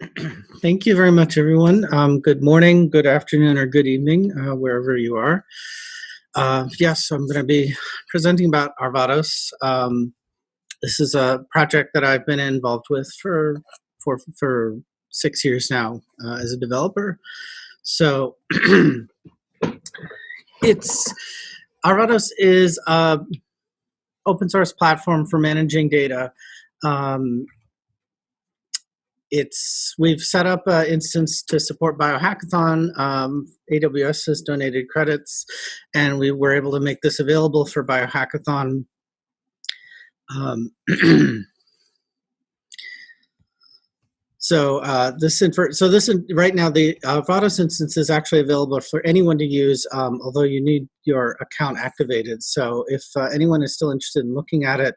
Thank you very much, everyone. Um, good morning, good afternoon, or good evening, uh, wherever you are. Uh, yes, I'm going to be presenting about Arvados. Um, this is a project that I've been involved with for for for six years now uh, as a developer. So it's Arvados is a open source platform for managing data. Um, it's we've set up an instance to support biohackathon um, aws has donated credits and we were able to make this available for biohackathon um, so uh, this info, so this right now the uh, Vados instance is actually available for anyone to use, um, although you need your account activated. So if uh, anyone is still interested in looking at it,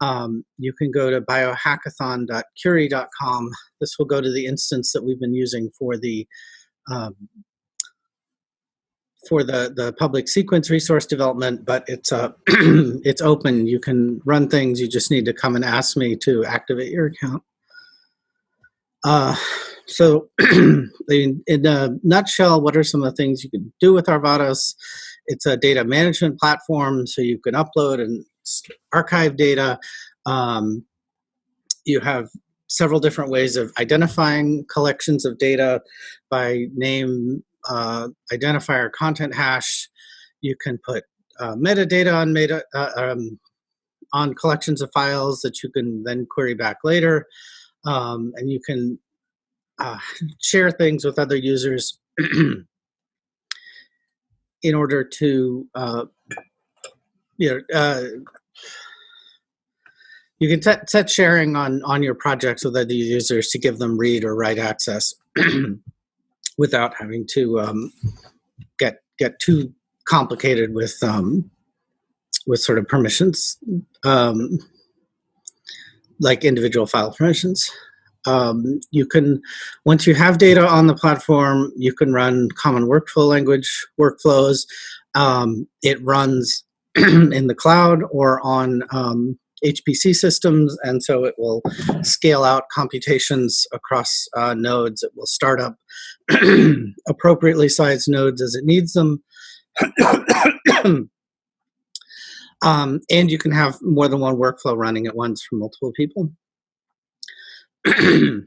um, you can go to biohackathon.curii.com. This will go to the instance that we've been using for the um, for the the public sequence resource development, but it's uh, it's open. You can run things. You just need to come and ask me to activate your account. Uh, so, in, in a nutshell, what are some of the things you can do with Arvados? It's a data management platform, so you can upload and archive data. Um, you have several different ways of identifying collections of data by name, uh, identifier, content hash. You can put uh, metadata on meta uh, um, on collections of files that you can then query back later, um, and you can uh, share things with other users in order to uh, you know uh, you can set, set sharing on, on your projects with other users to give them read or write access without having to um, get get too complicated with um, with sort of permissions, um, like individual file permissions. Um, you can, once you have data on the platform, you can run common workflow language workflows. Um, it runs in the cloud or on um, HPC systems, and so it will scale out computations across uh, nodes. It will start up appropriately sized nodes as it needs them. um, and you can have more than one workflow running at once for multiple people. uh,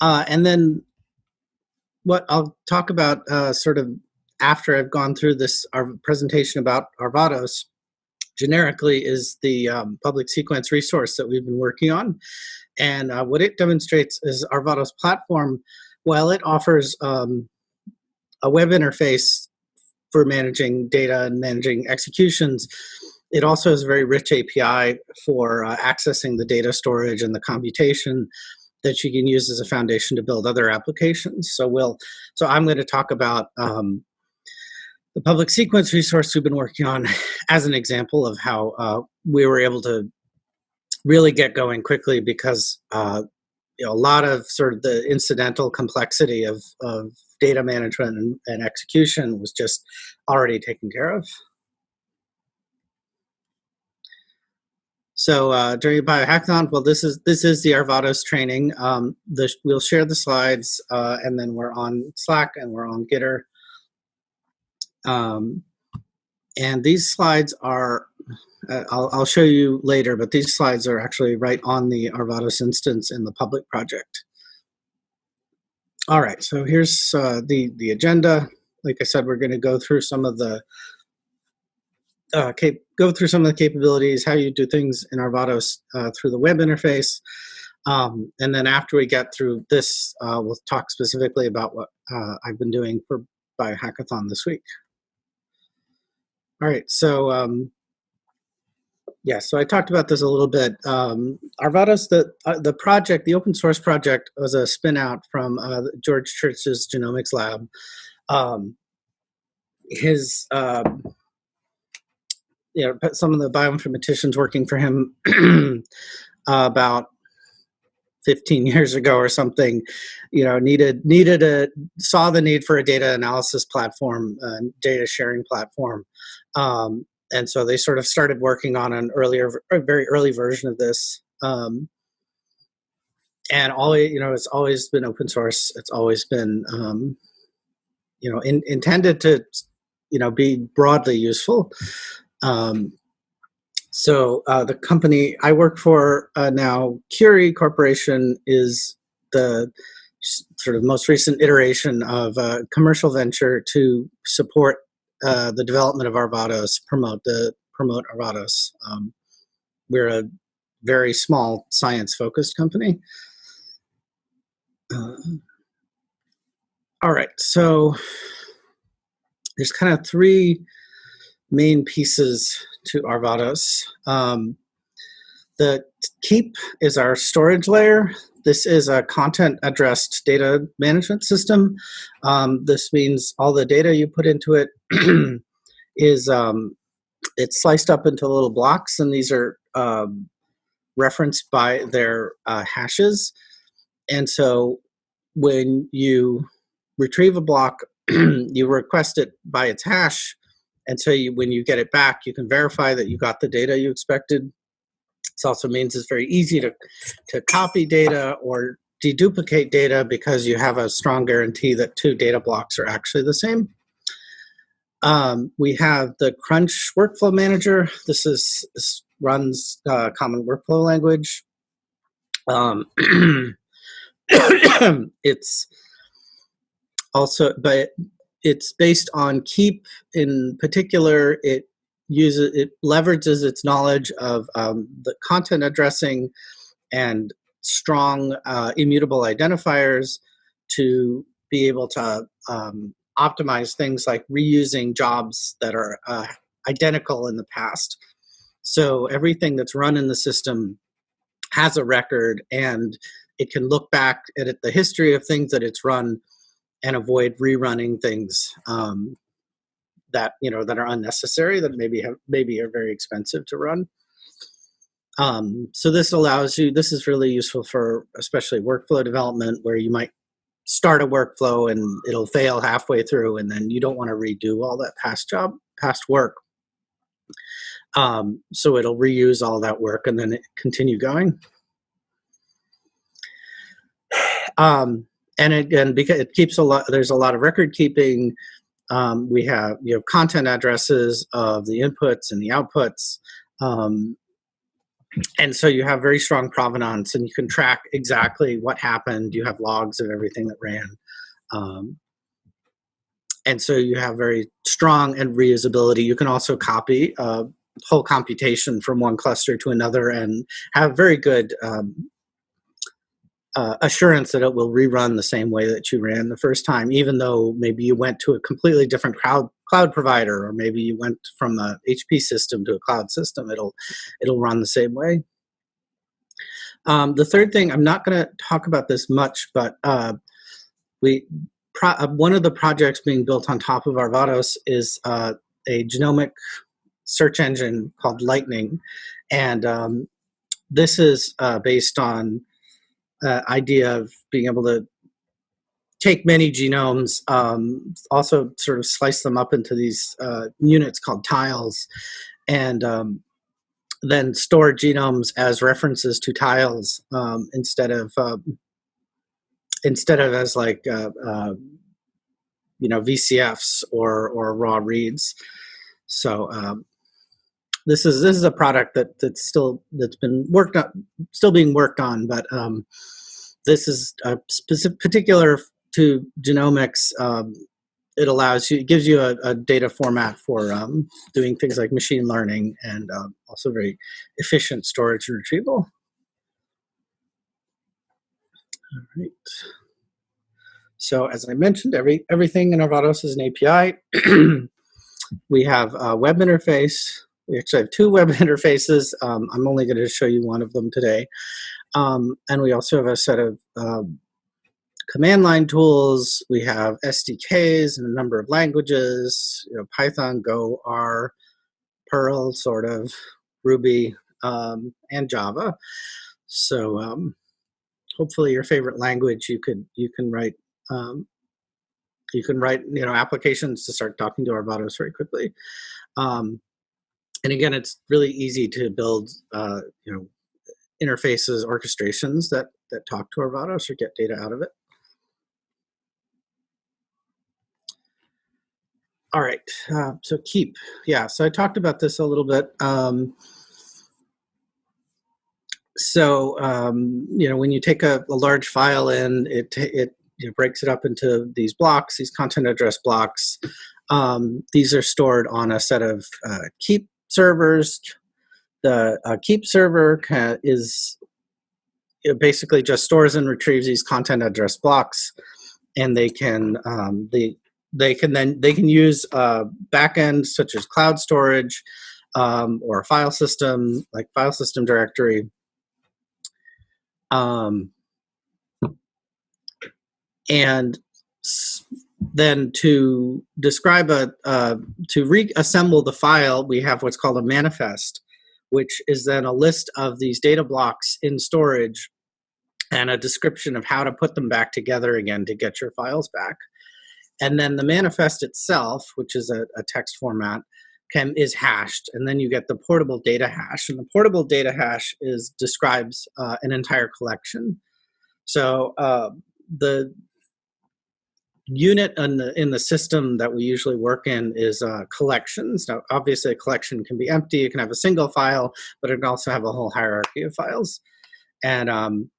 and then what I'll talk about uh, sort of after I've gone through this our presentation about Arvados generically is the um, public sequence resource that we've been working on. And uh, what it demonstrates is Arvados platform, while it offers um, a web interface for managing data and managing executions, it also has a very rich API for uh, accessing the data storage and the computation that you can use as a foundation to build other applications. So we'll, so I'm going to talk about um, the public sequence resource we've been working on as an example of how uh, we were able to really get going quickly because uh, you know, a lot of sort of the incidental complexity of, of data management and, and execution was just already taken care of. So uh, during biohackathon, well, this is this is the Arvados training. Um, the, we'll share the slides, uh, and then we're on Slack and we're on Gitter. Um, and these slides are, uh, I'll, I'll, show you later, but these slides are actually right on the Arvados instance in the public project. All right, so here's uh, the, the agenda. Like I said, we're gonna go through some of the, uh, go through some of the capabilities, how you do things in Arvados uh, through the web interface. Um, and then after we get through this, uh, we'll talk specifically about what uh, I've been doing for Biohackathon this week. All right, so um, yeah, so I talked about this a little bit. Um, Arvados, the uh, the project, the open source project, was a spin out from uh, George Church's genomics lab. Um, his, uh, you know, some of the bioinformaticians working for him about 15 years ago or something, you know, needed needed a saw the need for a data analysis platform, uh, data sharing platform, um, and so they sort of started working on an earlier, a very early version of this. Um, and always, you know, it's always been open source. It's always been, um, you know, in, intended to, you know, be broadly useful. Um, so uh, the company I work for uh, now, Curii Corporation, is the sort of most recent iteration of a commercial venture to support uh, the development of Arvados, promote the promote Arvados. Um, we're a very small science-focused company. Uh, all right, so there's kind of three main pieces to Arvados. Um, the Keep is our storage layer. This is a content addressed data management system. Um, this means all the data you put into it is um, it's sliced up into little blocks, and these are um, referenced by their uh, hashes. And so when you retrieve a block, you request it by its hash, and so you, when you get it back, you can verify that you got the data you expected. This also means it's very easy to, to copy data or deduplicate data because you have a strong guarantee that two data blocks are actually the same. Um, we have the Crunch Workflow Manager. This is this runs uh, common workflow language. Um, it's also, but it's based on Keep in particular. It uses it leverages its knowledge of um, the content addressing and strong uh, immutable identifiers to be able to um, optimize things like reusing jobs that are uh, identical in the past. So everything that's run in the system has a record and it can look back at the history of things that it's run and avoid rerunning things um, that you know that are unnecessary that maybe have maybe are very expensive to run. Um, so this allows you. This is really useful for especially workflow development where you might start a workflow and it'll fail halfway through, and then you don't want to redo all that past job, past work. Um, so it'll reuse all that work and then continue going. Um, and again, because it keeps a lot, there's a lot of record keeping. Um, we have you have content addresses of the inputs and the outputs. Um, and so you have very strong provenance and you can track exactly what happened. You have logs of everything that ran. Um, and so you have very strong and reusability. You can also copy uh, whole computation from one cluster to another and have very good um, uh, assurance that it will rerun the same way that you ran the first time, even though maybe you went to a completely different cloud cloud provider, or maybe you went from a HP system to a cloud system. It'll it'll run the same way. Um, the third thing, I'm not going to talk about this much, but uh, we uh, one of the projects being built on top of Arvados is uh, a genomic search engine called Lightning, and um, this is uh, based on uh, idea of being able to take many genomes, um, also sort of slice them up into these uh, units called tiles, and um, then store genomes as references to tiles um, instead of um, instead of as like uh, uh, you know VCFs or or raw reads. So um, this is this is a product that that's still that's been worked on, still being worked on, but um, this is a specific particular to genomics. Um, it allows you, it gives you a, a data format for um, doing things like machine learning and um, also very efficient storage and retrieval. All right. So as I mentioned, every everything in Arvados is an API. we have a web interface we actually have two web interfaces. Um, I'm only going to show you one of them today. Um, and we also have a set of um, command line tools. We have SDKs in a number of languages, you know, Python, Go, R, Perl, sort of, Ruby, um, and Java. So um, hopefully your favorite language you could you can write um, you can write you know applications to start talking to Arvados very quickly. Um, and again, it's really easy to build, uh, you know, interfaces, orchestrations that that talk to Arvados or get data out of it. All right, uh, so keep. Yeah, so I talked about this a little bit. Um, so, um, you know, when you take a, a large file in, it, it you know, breaks it up into these blocks, these content address blocks. Um, these are stored on a set of uh, keep servers. The uh, keep server is basically just stores and retrieves these content address blocks, and they can um, the they can then they can use uh, backends such as cloud storage um, or a file system like file system directory. Um, and then to describe a uh, to reassemble the file, we have what's called a manifest, which is then a list of these data blocks in storage and a description of how to put them back together again to get your files back. And then the manifest itself, which is a, a text format, can is hashed, and then you get the portable data hash. And the portable data hash is describes uh, an entire collection. So uh, the unit in the in the system that we usually work in is uh, collections. Now, obviously, a collection can be empty. It can have a single file, but it can also have a whole hierarchy of files. And um,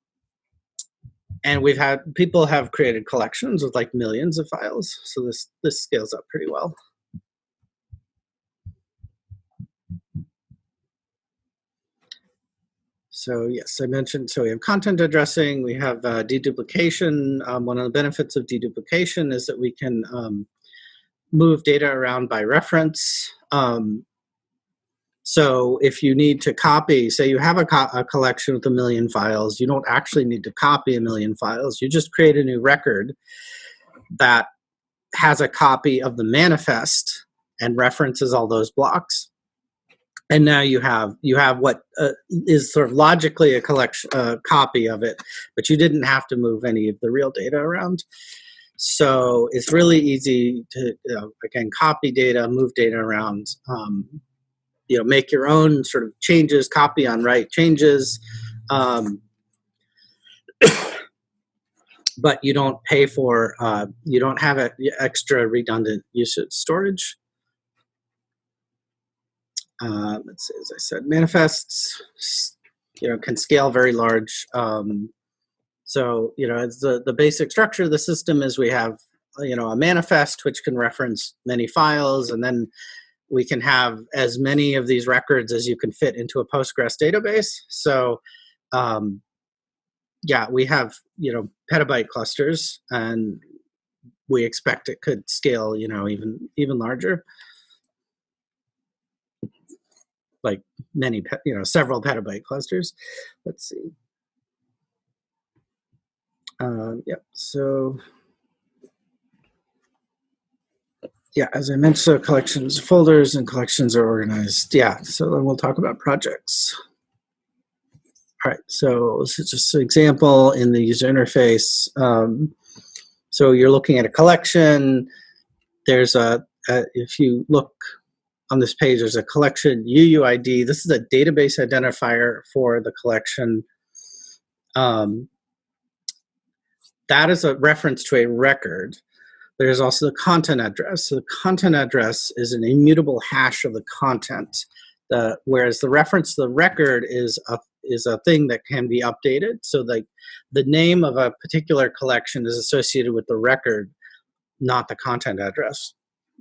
and we've had people have created collections with like millions of files so this this scales up pretty well so yes i mentioned so we have content addressing we have uh, deduplication um, one of the benefits of deduplication is that we can um, move data around by reference um, so if you need to copy, say you have a, co a, collection with a million files, you don't actually need to copy a million files. You just create a new record that has a copy of the manifest and references all those blocks. And now you have you have what uh, is sort of logically a collection copy of it, but you didn't have to move any of the real data around. So it's really easy to you know, again copy data, move data around. Um, you know make your own sort of changes copy on write changes um, but you don't pay for uh, you don't have extra redundant usage storage uh, let's see as i said manifests you know can scale very large um, so you know it's the the basic structure of the system is we have you know a manifest which can reference many files and then we can have as many of these records as you can fit into a Postgres database. So, um, yeah, we have you know petabyte clusters, and we expect it could scale you know even even larger, like many you know several petabyte clusters. Let's see. Um, yep. So yeah, as I mentioned, so collections, folders, and collections are organized. Yeah, so then we'll talk about projects. All right, so this is just an example in the user interface. Um, so you're looking at a collection. There's a, a, if you look on this page, there's a collection UUID. This is a database identifier for the collection. Um, that is a reference to a record. There's also the content address. So the content address is an immutable hash of the content, the, whereas the reference to the record is a is a thing that can be updated. So the the name of a particular collection is associated with the record, not the content address.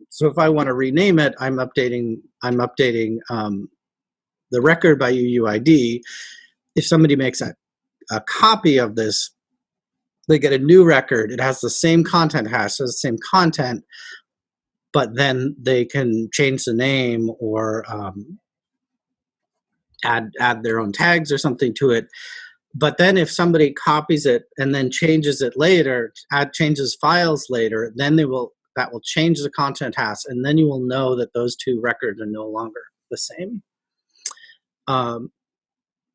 So if I want to rename it, I'm updating I'm updating um, the record by UUID. If somebody makes a, a copy of this they get a new record. It has the same content hash, has the same content, but then they can change the name or um, add add their own tags or something to it. But then if somebody copies it and then changes it later, add changes files later, then they will that will change the content hash, and then you will know that those two records are no longer the same. Um,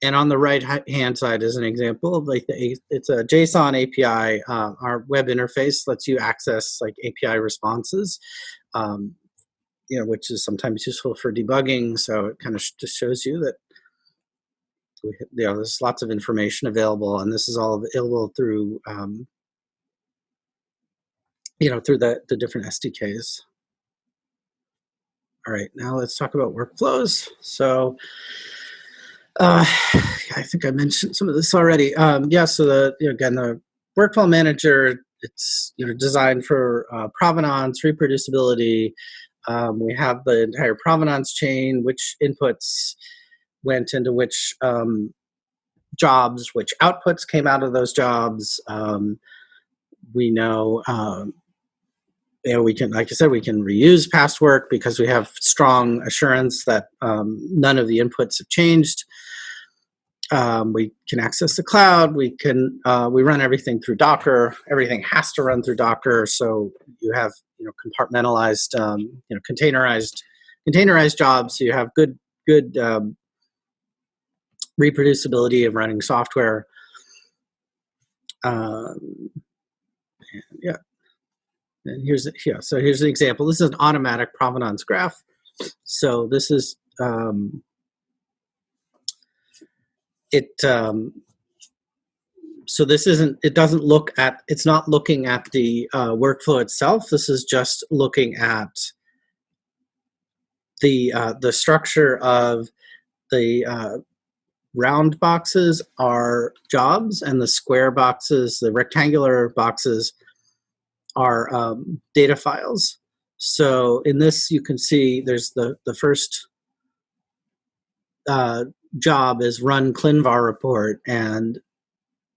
and on the right hand side is an example of like the it's a JSON API. Uh, our web interface lets you access like API responses, um, you know, which is sometimes useful for debugging. So it kind of just shows you that we, you know, there's lots of information available, and this is all available through, um, you know, through the, the different SDKs. All right, now let's talk about workflows. So uh, I think I mentioned some of this already. Um, yeah, so the, you know, again, the workflow manager, it's you know designed for uh, provenance, reproducibility. Um, we have the entire provenance chain, which inputs went into which um, jobs, which outputs came out of those jobs. Um, we know um, you know, we can, like I said, we can reuse past work because we have strong assurance that um, none of the inputs have changed. Um, we can access the cloud. We can uh, we run everything through Docker. Everything has to run through Docker, so you have you know compartmentalized, um, you know, containerized containerized jobs. So you have good good um, reproducibility of running software. Um, yeah, and here's yeah. So here's an example. This is an automatic provenance graph. So this is um, it. Um, so this isn't. It doesn't look at. It's not looking at the uh, workflow itself. This is just looking at the uh, the structure of the uh, round boxes are jobs, and the square boxes, the rectangular boxes, are um, data files. So in this, you can see there's the, the first uh, job is run ClinVar report, and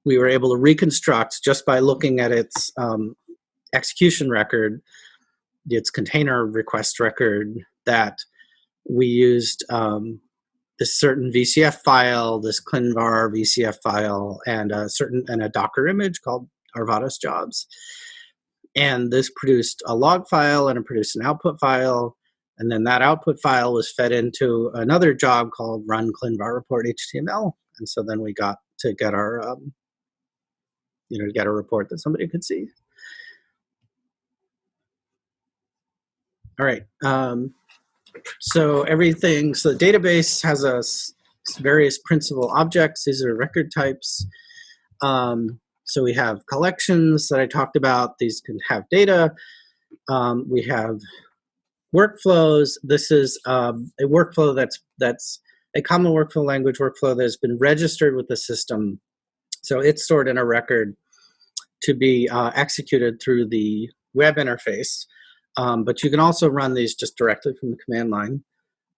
we were able to reconstruct just by looking at its um, execution record, its container request record, that we used um, this certain VCF file, this ClinVar VCF file, and a certain and a Docker image called Arvados jobs. And this produced a log file and it produced an output file. And then that output file was fed into another job called run ClinVar report HTML. And so then we got to get our, um, you know, to get a report that somebody could see. All right. Um, so everything, so the database has a various principal objects. These are record types. Um, so we have collections that I talked about. These can have data. Um, we have workflows. This is um, a workflow that's that's a common workflow language workflow that has been registered with the system. So it's stored in a record to be uh, executed through the web interface. Um, but you can also run these just directly from the command line.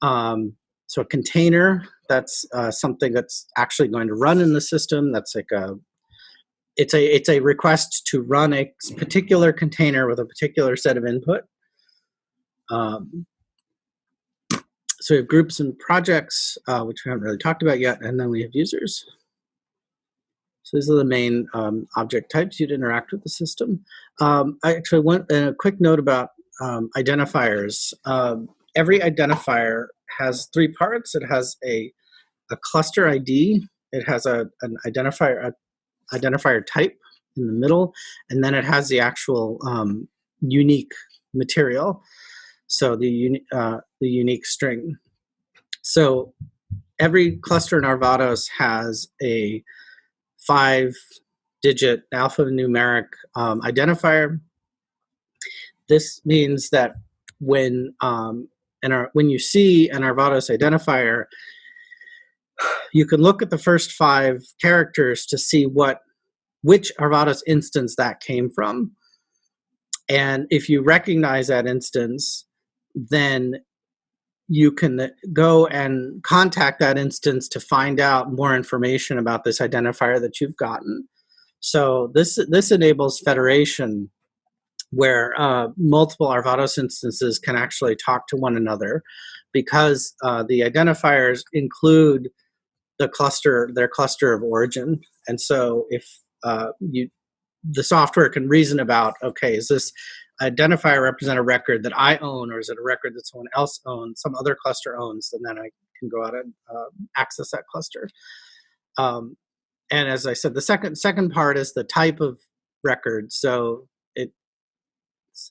Um, so a container, that's uh, something that's actually going to run in the system. That's like a it's a it's a request to run a particular container with a particular set of input. Um, so we have groups and projects, uh, which we haven't really talked about yet, and then we have users. So these are the main um, object types you'd interact with the system. Um, I actually want a quick note about um, identifiers. Um, every identifier has three parts. It has a, a cluster ID. It has a, an identifier, a identifier type in the middle, and then it has the actual um, unique material. So the, uni uh, the unique string. So every cluster in Arvados has a five digit alphanumeric um, identifier. This means that when um, when you see an Arvados identifier, you can look at the first five characters to see what which Arvados instance that came from. And if you recognize that instance, then you can go and contact that instance to find out more information about this identifier that you've gotten. So this this enables federation where uh, multiple Arvados instances can actually talk to one another because uh, the identifiers include the cluster, their cluster of origin. And so if uh, you, the software can reason about, okay, is this identifier represent a record that I own, or is it a record that someone else owns, some other cluster owns, and then I can go out and uh, access that cluster. Um, and as I said, the second second part is the type of record. So it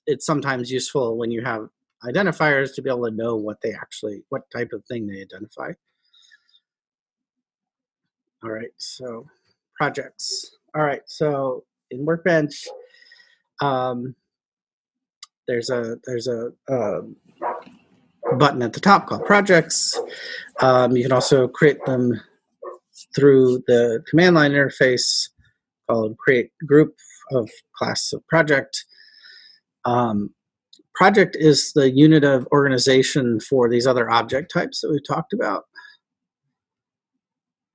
it's sometimes useful when you have identifiers to be able to know what they actually, what type of thing they identify. All right, so projects. All right, so in Workbench, um, there's a there's a um, button at the top called projects. Um, you can also create them through the command line interface called create group of class of project. Um, project is the unit of organization for these other object types that we've talked about.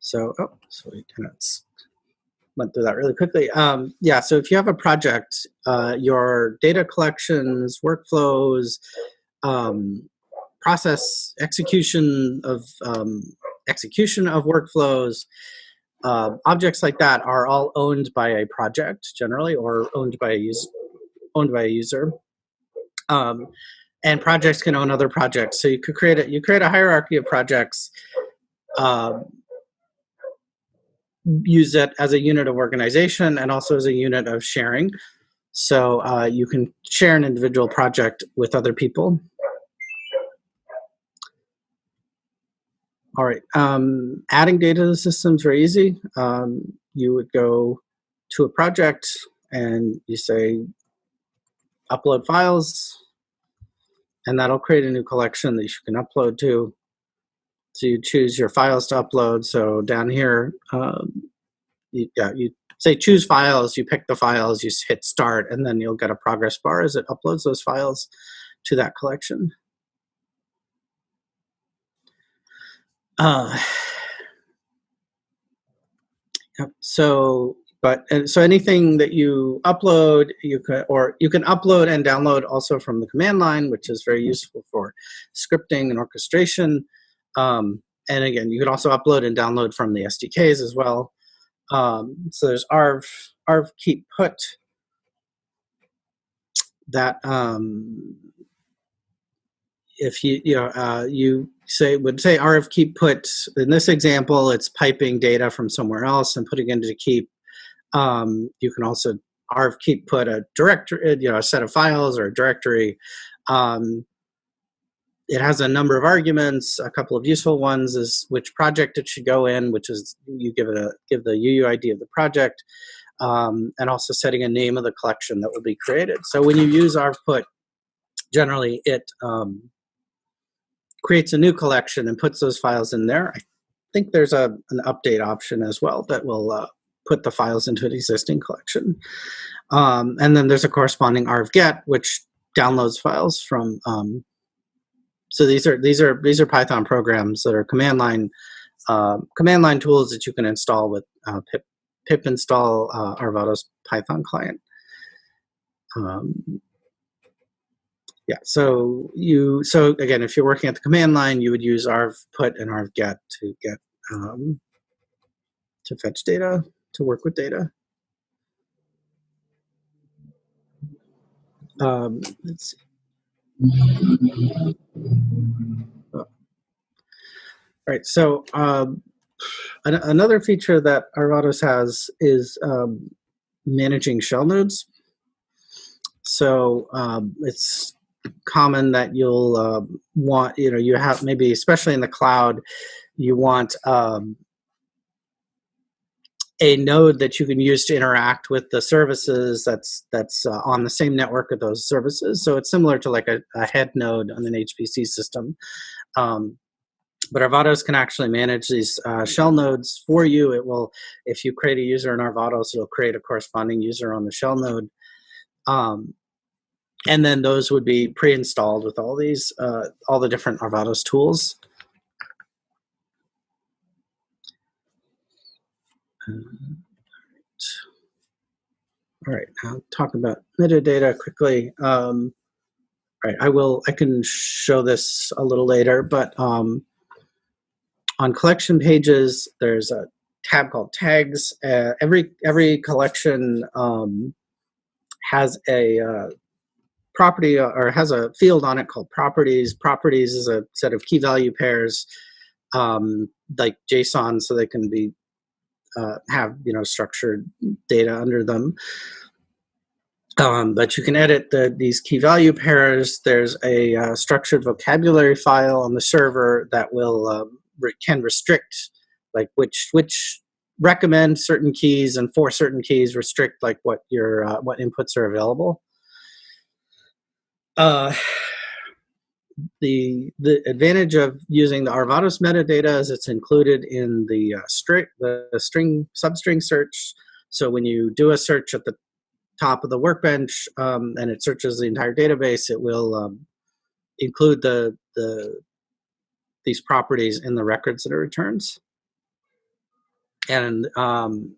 So, oh, so we went through that really quickly. Um, yeah, so if you have a project, uh, your data collections, workflows, um, process execution of um, execution of workflows, uh, objects like that are all owned by a project generally, or owned by a user. Owned by a user, um, and projects can own other projects. So you could create a you create a hierarchy of projects. Use it as a unit of organization and also as a unit of sharing. So uh, you can share an individual project with other people. All right, um, adding data to the system is very easy. Um, you would go to a project and you say upload files, and that'll create a new collection that you can upload to. So you choose your files to upload. So down here, um, you, yeah, you say choose files, you pick the files, you hit start, and then you'll get a progress bar as it uploads those files to that collection. Uh, yep. So, but so anything that you upload, you can or you can upload and download also from the command line, which is very useful for scripting and orchestration. Um, and again, you can also upload and download from the SDKs as well. Um, so there's arv arv keep put. That um, if you you know uh, you say would say arv keep put in this example it's piping data from somewhere else and putting into keep. Um, you can also arv keep put a directory you know a set of files or a directory. Um, it has a number of arguments a couple of useful ones is which project it should go in which is you give it a give the UUID of the project um, and also setting a name of the collection that will be created so when you use arv put generally it um, creates a new collection and puts those files in there. I think there's a, an update option as well that will uh, put the files into an existing collection. Um, and then there's a corresponding arv-get, which downloads files from. Um, so these are these are these are Python programs that are command line uh, command line tools that you can install with uh, pip pip install uh, Arvados Python client. Um, yeah, so you so again, if you're working at the command line, you would use arv put and arv get to get um, to fetch data to work with data. Um, let's see. All right, so um, an another feature that Arvados has is um, managing shell nodes. So um, it's common that you'll uh, want, you know, you have maybe, especially in the cloud, you want um, a node that you can use to interact with the services that's that's uh, on the same network of those services. So it's similar to like a, a head node on an HPC system. Um, but Arvados can actually manage these uh, shell nodes for you. It will, if you create a user in Arvados, it'll create a corresponding user on the shell node. Um, and then those would be pre-installed with all these, uh, all the different Arvados tools. Uh, all right, now talk about metadata quickly. Um, all right, I will, I can show this a little later, but um, on collection pages, there's a tab called tags. Uh, every, every collection um, has a uh, property uh, or has a field on it called properties. Properties is a set of key value pairs um, like JSON so they can be uh, have you know structured data under them. Um, but you can edit the, these key value pairs. There's a uh, structured vocabulary file on the server that will um, re can restrict like which which recommend certain keys and for certain keys restrict like what your uh, what inputs are available. Uh, the the advantage of using the Arvados metadata is it's included in the uh, string the, string substring search. So when you do a search at the top of the workbench um, and it searches the entire database, it will um, include the the these properties in the records that it returns. And um,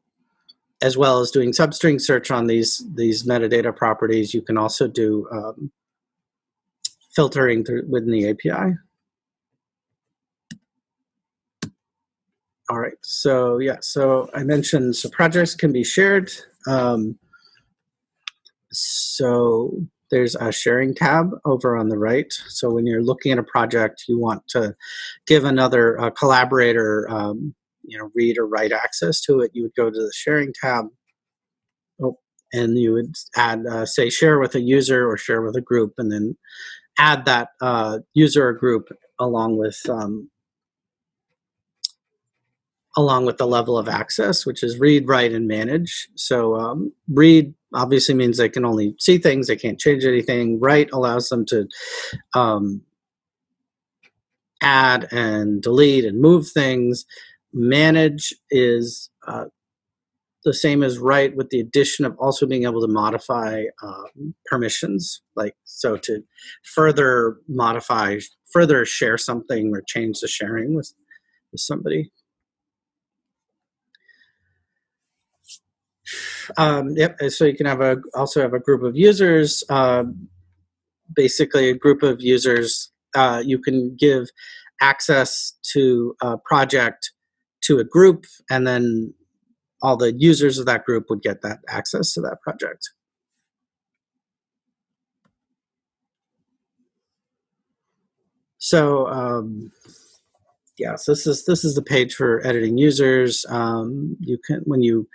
as well as doing substring search on these these metadata properties, you can also do um, filtering through within the API. All right, so yeah, so I mentioned so projects can be shared. Um, so there's a sharing tab over on the right. So when you're looking at a project, you want to give another uh, collaborator, um, you know, read or write access to it. You would go to the sharing tab, oh, and you would add, uh, say, share with a user or share with a group, and then add that uh, user or group along with um, along with the level of access, which is read, write, and manage. So um, read obviously means they can only see things, they can't change anything. Write allows them to um, add and delete and move things. Manage is uh, the same as write with the addition of also being able to modify um, permissions, like so to further modify, further share something or change the sharing with, with somebody. Um, yep. So you can have a also have a group of users. Uh, basically, a group of users. Uh, you can give access to a project to a group, and then all the users of that group would get that access to that project. So um, yeah, so this is this is the page for editing users. Um, you can when you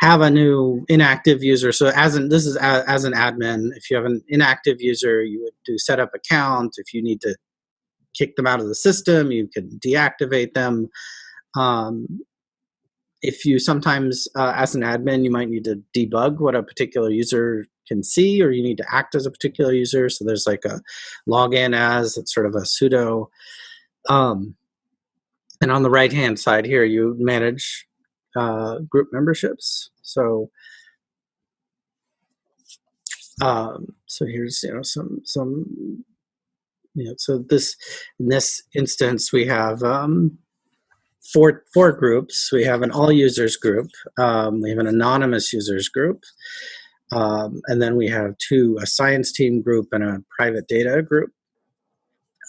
have a new inactive user. So as an this is a, as an admin, if you have an inactive user, you would do setup account. If you need to kick them out of the system, you can deactivate them. Um, if you sometimes, uh, as an admin, you might need to debug what a particular user can see, or you need to act as a particular user. So there's like a login as, it's sort of a sudo. Um, and on the right hand side here, you manage uh, group memberships. So, um, so here's you know some some you know so this in this instance we have um, four four groups. We have an all users group. Um, we have an anonymous users group. Um, and then we have two, a science team group and a private data group.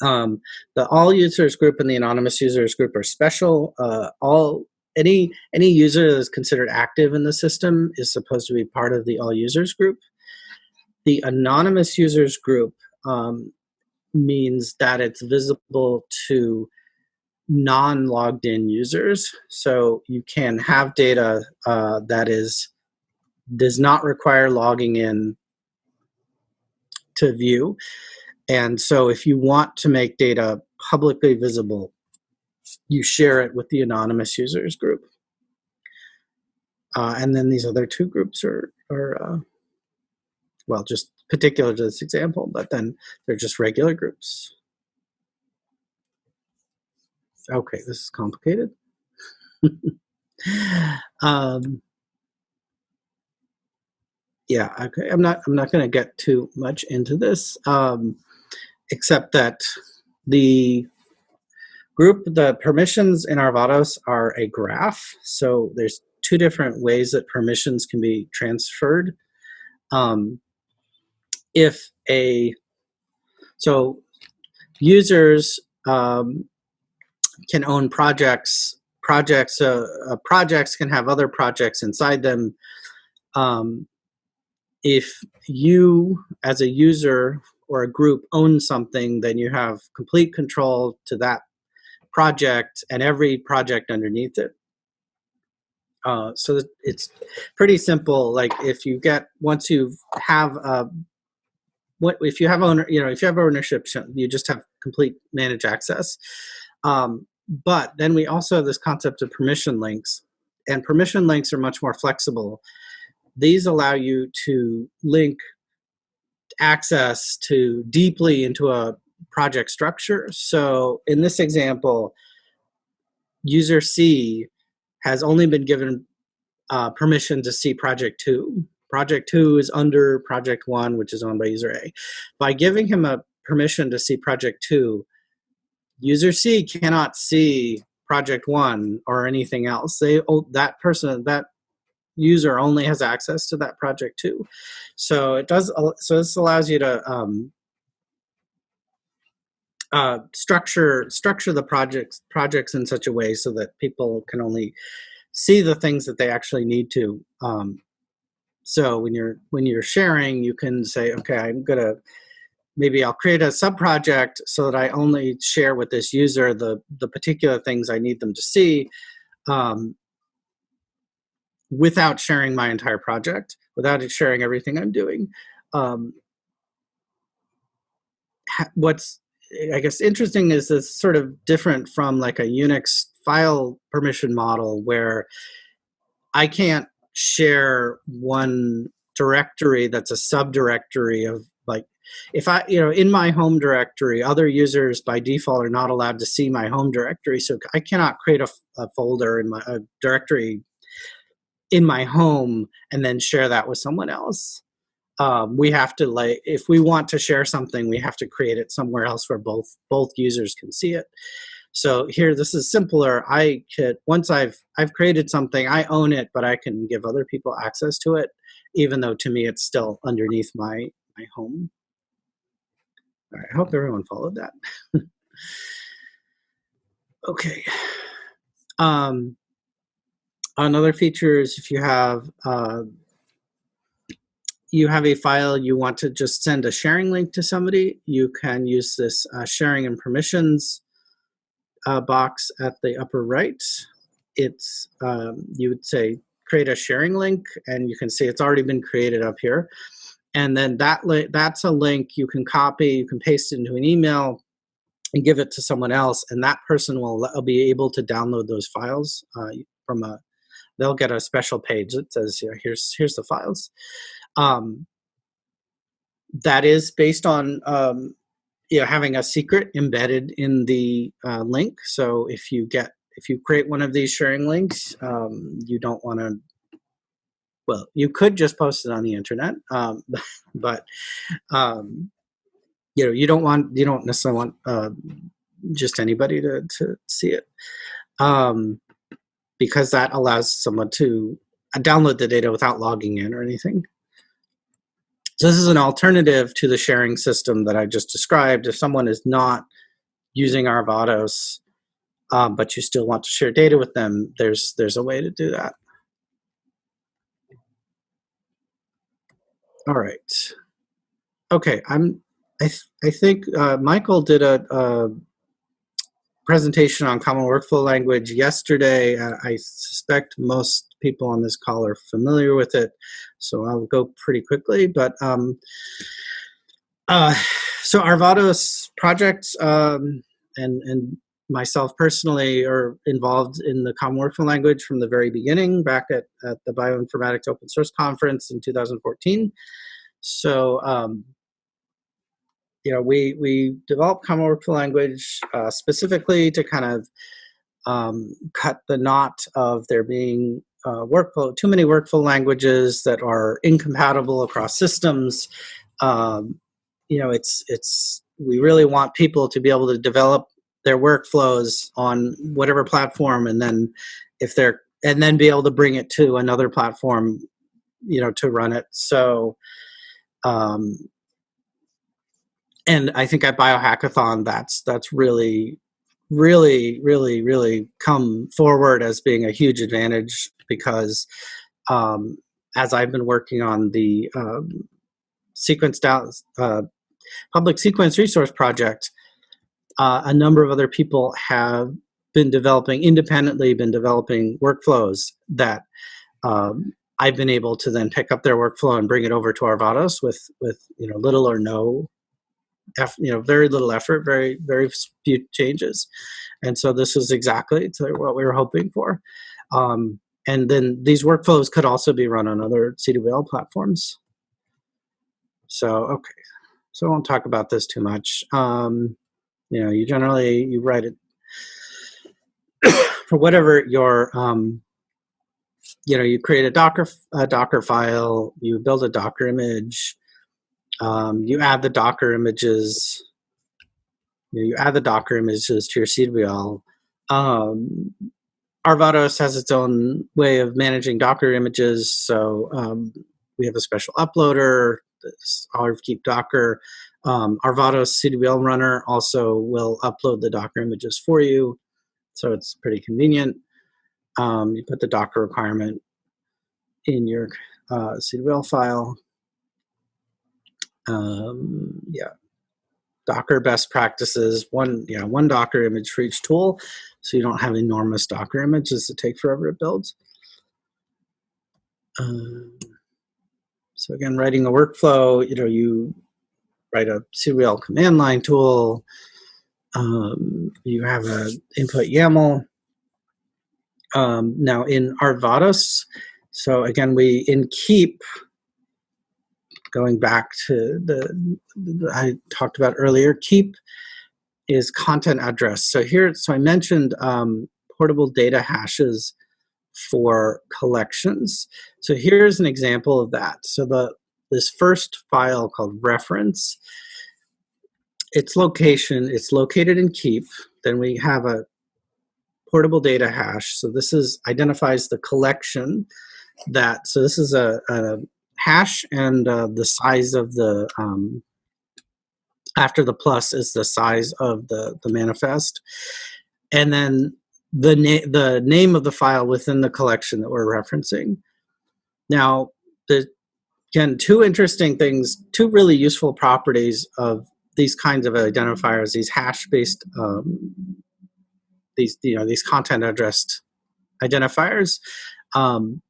Um, the all users group and the anonymous users group are special. Uh, all any any user that is considered active in the system is supposed to be part of the all users group. The anonymous users group um, means that it's visible to non-logged in users. So you can have data uh, that is does not require logging in to view. And so if you want to make data publicly visible, you share it with the anonymous users group. Uh, and then these other two groups are, are uh, well, just particular to this example, but then they're just regular groups. Okay, this is complicated. um, yeah, okay. I'm not. I'm not going to get too much into this. Um, except that the group, the permissions in Arvados are a graph. So there's two different ways that permissions can be transferred. Um, if a, so users um, can own projects, projects, uh, uh, projects can have other projects inside them. Um, if you as a user or a group own something, then you have complete control to that project and every project underneath it. Uh, so it's pretty simple. Like if you get once you have a what if you have owner you know if you have ownership you just have complete manage access. Um, but then we also have this concept of permission links, and permission links are much more flexible. These allow you to link access to deeply into a project structure. So in this example, user C has only been given uh, permission to see project two. Project two is under project one, which is owned by user A. By giving him a permission to see project two, user C cannot see project one or anything else. They oh, that person that user only has access to that project two. So it does. So this allows you to um, uh, structure structure the projects projects in such a way so that people can only see the things that they actually need to. Um, so when you're when you're sharing, you can say, okay, I'm gonna maybe I'll create a sub project so that I only share with this user the the particular things I need them to see. Um, without sharing my entire project, without sharing everything I'm doing. Um, what's I guess interesting is this sort of different from like a Unix file permission model where I can't share one directory that's a subdirectory of like if I you know in my home directory other users by default are not allowed to see my home directory so I cannot create a, a folder in my directory in my home and then share that with someone else. Um, we have to like if we want to share something we have to create it somewhere else where both both users can see it. So here this is simpler. I could once i've i've created something i own it but i can give other people access to it even though to me it's still underneath my my home all right i hope everyone followed that okay um another feature is if you have uh, you have a file you want to just send a sharing link to somebody, you can use this uh, sharing and permissions uh, box at the upper right. It's, um, you would say, create a sharing link, and you can see it's already been created up here. And then that that's a link you can copy, you can paste it into an email, and give it to someone else, and that person will be able to download those files uh, from a. They'll get a special page that says, you know, "Here's here's the files." Um, that is based on um, you know having a secret embedded in the uh, link. So if you get if you create one of these sharing links, um, you don't want to. Well, you could just post it on the internet, um, but um, you know you don't want you don't necessarily want uh, just anybody to to see it um, because that allows someone to download the data without logging in or anything. So this is an alternative to the sharing system that I just described. If someone is not using Arvados, um, but you still want to share data with them, there's there's a way to do that. All right. Okay, I'm. I th I think uh, Michael did a, a presentation on Common Workflow Language yesterday. Uh, I suspect most people on this call are familiar with it, so I'll go pretty quickly. But um, uh, so Arvados projects um, and, and myself personally are involved in the Common Workflow Language from the very beginning, back at, at the Bioinformatics Open Source Conference in 2014. So um, you know, we, we developed Common Workflow Language uh, specifically to kind of um, cut the knot of there being uh, workflow, too many workflow languages that are incompatible across systems. Um, you know, it's, it's, we really want people to be able to develop their workflows on whatever platform and then if they're, and then be able to bring it to another platform, you know, to run it. So, um, and I think at biohackathon, that's that's really, really, really, really come forward as being a huge advantage because um, as I've been working on the um, sequence down uh, public sequence resource project, uh, a number of other people have been developing independently, been developing workflows that um, I've been able to then pick up their workflow and bring it over to Arvados with with you know little or no you know, very little effort, very, very few changes. And so this is exactly what we were hoping for. Um, and then these workflows could also be run on other CWL platforms. So, okay, so I won't talk about this too much. Um, you know, you generally, you write it for whatever your, um, you know, you create a Docker, a Docker file, you build a Docker image, um, you add the Docker images, you, know, you add the Docker images to your CWL. Um, Arvados has its own way of managing Docker images. So um, we have a special uploader, this Keep Docker. Um, Arvados CWL runner also will upload the Docker images for you. So it's pretty convenient. Um, you put the Docker requirement in your uh, CWL file. Um, yeah, Docker best practices, one, yeah, one Docker image for each tool, so you don't have enormous Docker images that take forever to build. Um, so again, writing a workflow, you know, you write a CWL command line tool, um, you have an input YAML. Um, now in Arvados, so again, we in keep, going back to the, the, I talked about earlier, keep is content address. So here, so I mentioned um, portable data hashes for collections. So here's an example of that. So the this first file called reference, its location, it's located in keep. Then we have a portable data hash. So this is identifies the collection that, so this is a, a hash and uh, the size of the, um, after the plus is the size of the, the manifest. And then the, na the name of the file within the collection that we're referencing. Now, again, two interesting things, two really useful properties of these kinds of identifiers, these hash-based, um, these you know these content addressed identifiers. Um,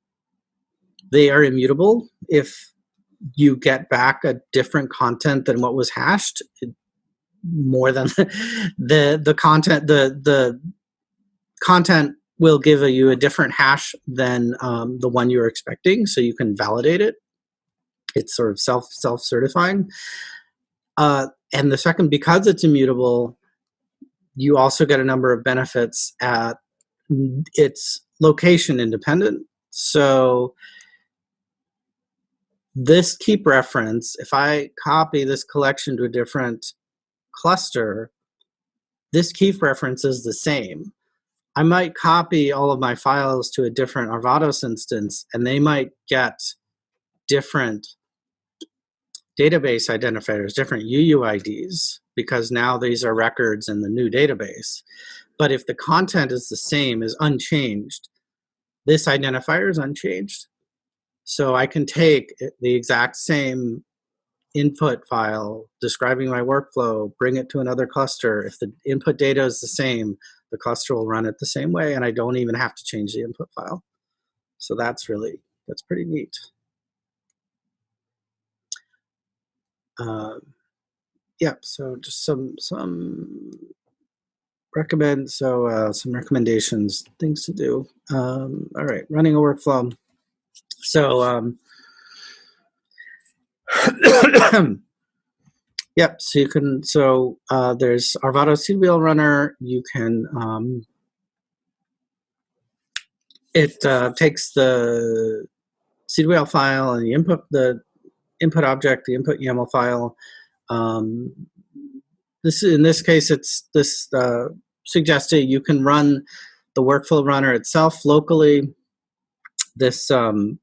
they are immutable. If you get back a different content than what was hashed, more than the the content the the content will give you a different hash than um, the one you're expecting, so you can validate it. It's sort of self self certifying. Uh, and the second, because it's immutable, you also get a number of benefits at its location independent. So this keep reference, if I copy this collection to a different cluster, this keep reference is the same. I might copy all of my files to a different Arvados instance and they might get different database identifiers, different UUIDs, because now these are records in the new database. But if the content is the same, is unchanged, this identifier is unchanged. So I can take the exact same input file describing my workflow, bring it to another cluster. If the input data is the same, the cluster will run it the same way and I don't even have to change the input file. So that's really, that's pretty neat. Um, yeah, so just some, some recommend, so uh, some recommendations, things to do. Um, all right, running a workflow. So, um, Yep, so you can, so uh, there's Arvado CWL Runner. You can, um, it uh, takes the CWL file and the input, the input object, the input YAML file. Um, this in this case, it's this uh, suggested you can run the workflow runner itself locally. This um,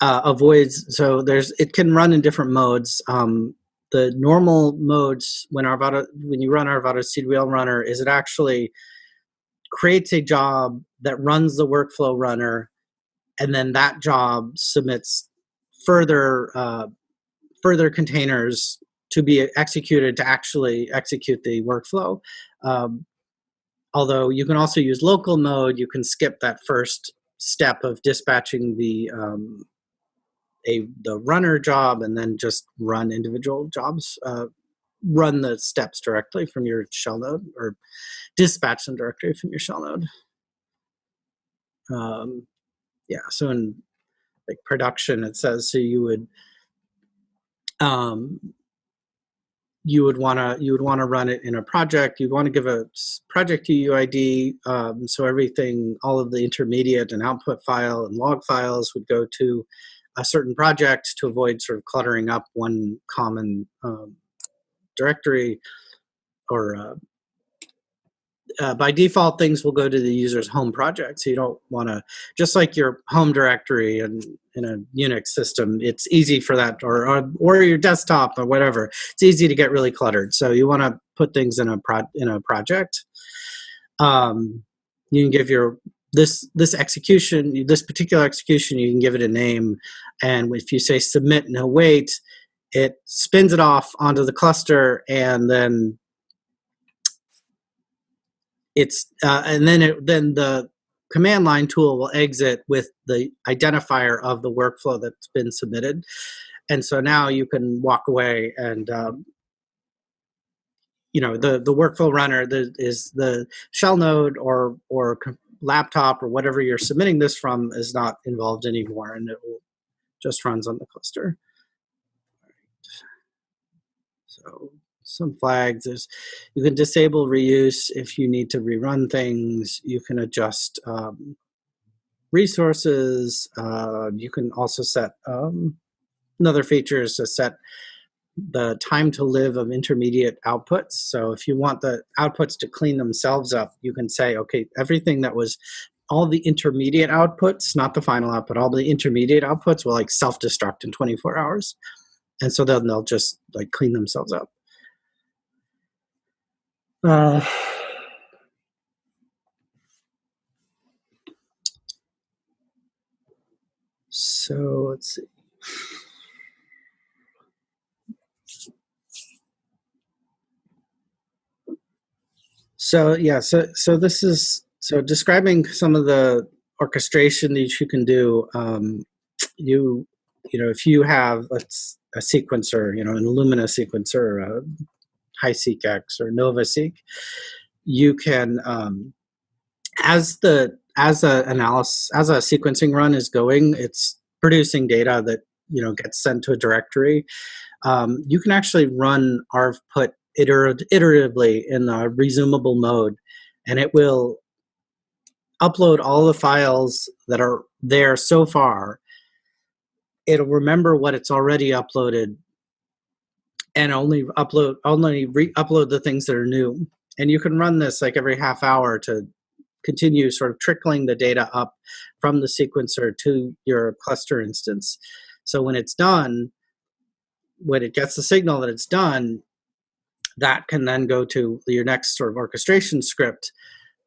uh, avoids, so there's, it can run in different modes. Um, the normal modes when Arvado, when you run Arvado CWL runner is it actually creates a job that runs the workflow runner and then that job submits further uh, further containers to be executed to actually execute the workflow. Um, although you can also use local mode, you can skip that first step of dispatching the um, a the runner job and then just run individual jobs, uh, run the steps directly from your shell node or dispatch them directly from your shell node. Um, yeah, so in like production, it says so you would um, you would want to you would want to run it in a project. You'd want to give a project UUID, um, so everything, all of the intermediate and output file and log files would go to a certain project to avoid sort of cluttering up one common um, directory or uh, uh, by default, things will go to the user's home project. So you don't want to, just like your home directory and in a Unix system, it's easy for that, or, or, or your desktop or whatever. It's easy to get really cluttered. So you want to put things in a pro in a project. Um, you can give your this this execution, this particular execution, you can give it a name, and if you say submit no wait, it spins it off onto the cluster and then it's uh, and then it then the command line tool will exit with the identifier of the workflow that's been submitted. And so now you can walk away and um, you know the the workflow runner the, is the shell node or or laptop or whatever you're submitting this from is not involved anymore and it will just runs on the cluster. So some flags. There's, you can disable reuse if you need to rerun things. You can adjust um, resources. Uh, you can also set um, another feature is to set the time to live of intermediate outputs. So if you want the outputs to clean themselves up, you can say, okay, everything that was all the intermediate outputs, not the final output, all the intermediate outputs will like self-destruct in 24 hours. And so then they'll just like clean themselves up. Uh, so let's see. So yeah, so so this is so describing some of the orchestration that you can do. Um, you you know if you have let's a sequencer, you know, an Illumina sequencer, a HiSeqX or NovaSeq, you can, um, as the as a analysis as a sequencing run is going, it's producing data that you know gets sent to a directory. Um, you can actually run arv put iter iteratively in a resumable mode, and it will upload all the files that are there so far. It'll remember what it's already uploaded and only upload only re-upload the things that are new. And you can run this like every half hour to continue sort of trickling the data up from the sequencer to your cluster instance. So when it's done, when it gets the signal that it's done, that can then go to your next sort of orchestration script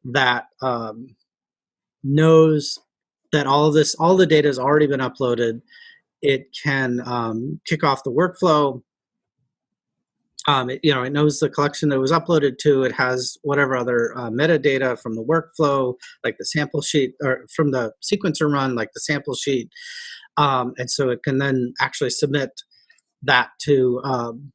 that um, knows that all of this, all the data has already been uploaded. It can um, kick off the workflow um, it, you know, it knows the collection that was uploaded to. It has whatever other uh, metadata from the workflow, like the sample sheet, or from the sequencer run, like the sample sheet. Um, and so it can then actually submit that to, um,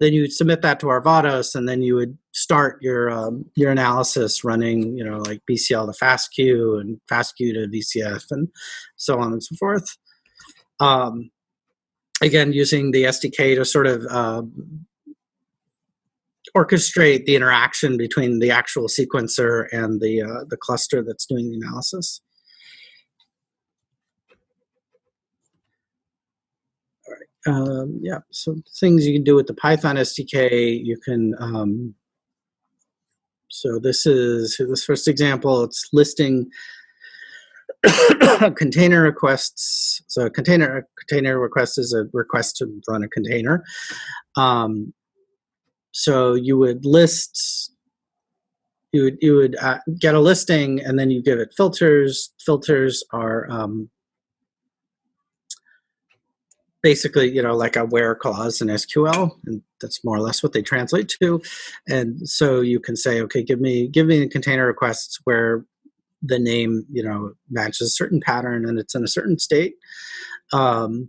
then you submit that to Arvados, and then you would start your um, your analysis running, you know, like BCL to FASTQ and FASTQ to VCF and so on and so forth. Um, again, using the SDK to sort of uh, orchestrate the interaction between the actual sequencer and the, uh, the cluster that's doing the analysis. All right. Um, yeah, so things you can do with the Python SDK, you can, um, so this is this first example, it's listing container requests. So container container request is a request to run a container. Um, so you would list, you would you would uh, get a listing, and then you give it filters. Filters are um, basically you know like a where clause in SQL, and that's more or less what they translate to. And so you can say, okay, give me give me a container requests where the name you know matches a certain pattern and it's in a certain state um,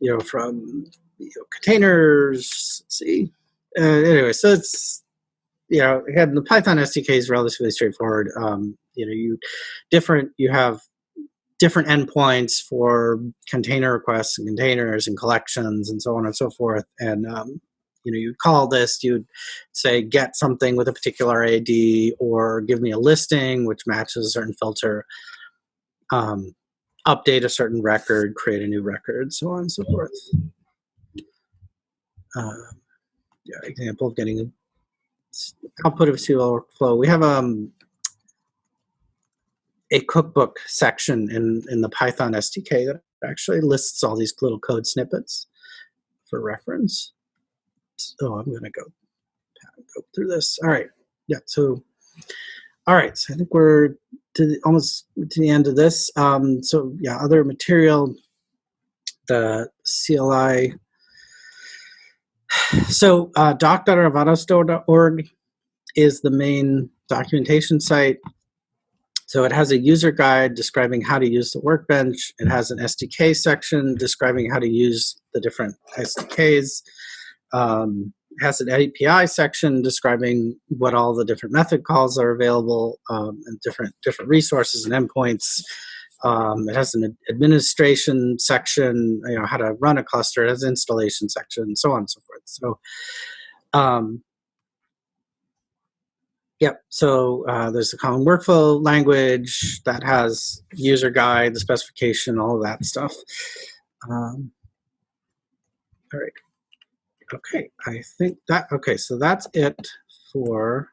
you know from you know, containers see uh, anyway so it's you know, again, the Python SDK is relatively straightforward. Um, you know, you different, you have different endpoints for container requests and containers and collections and so on and so forth. And, um, you know, you'd call this, you'd say, get something with a particular AD or give me a listing which matches a certain filter, um, update a certain record, create a new record, so on and so forth. Uh, yeah, example of getting a output of a SQL workflow. We have um, a cookbook section in, in the Python SDK that actually lists all these little code snippets for reference. So I'm going to go go through this. All right. Yeah. So, all right. So I think we're to the, almost to the end of this. Um, so yeah, other material, the CLI. So uh, is the main documentation site. So it has a user guide describing how to use the workbench. It has an SDK section describing how to use the different SDKs. Um, has an API section describing what all the different method calls are available um, and different different resources and endpoints. Um, it has an administration section, you know, how to run a cluster. It has installation section, and so on and so forth. So um, Yep. So uh, there's a common workflow language that has user guide, the specification, all of that stuff. Um, all right. Okay. I think that, okay. So that's it for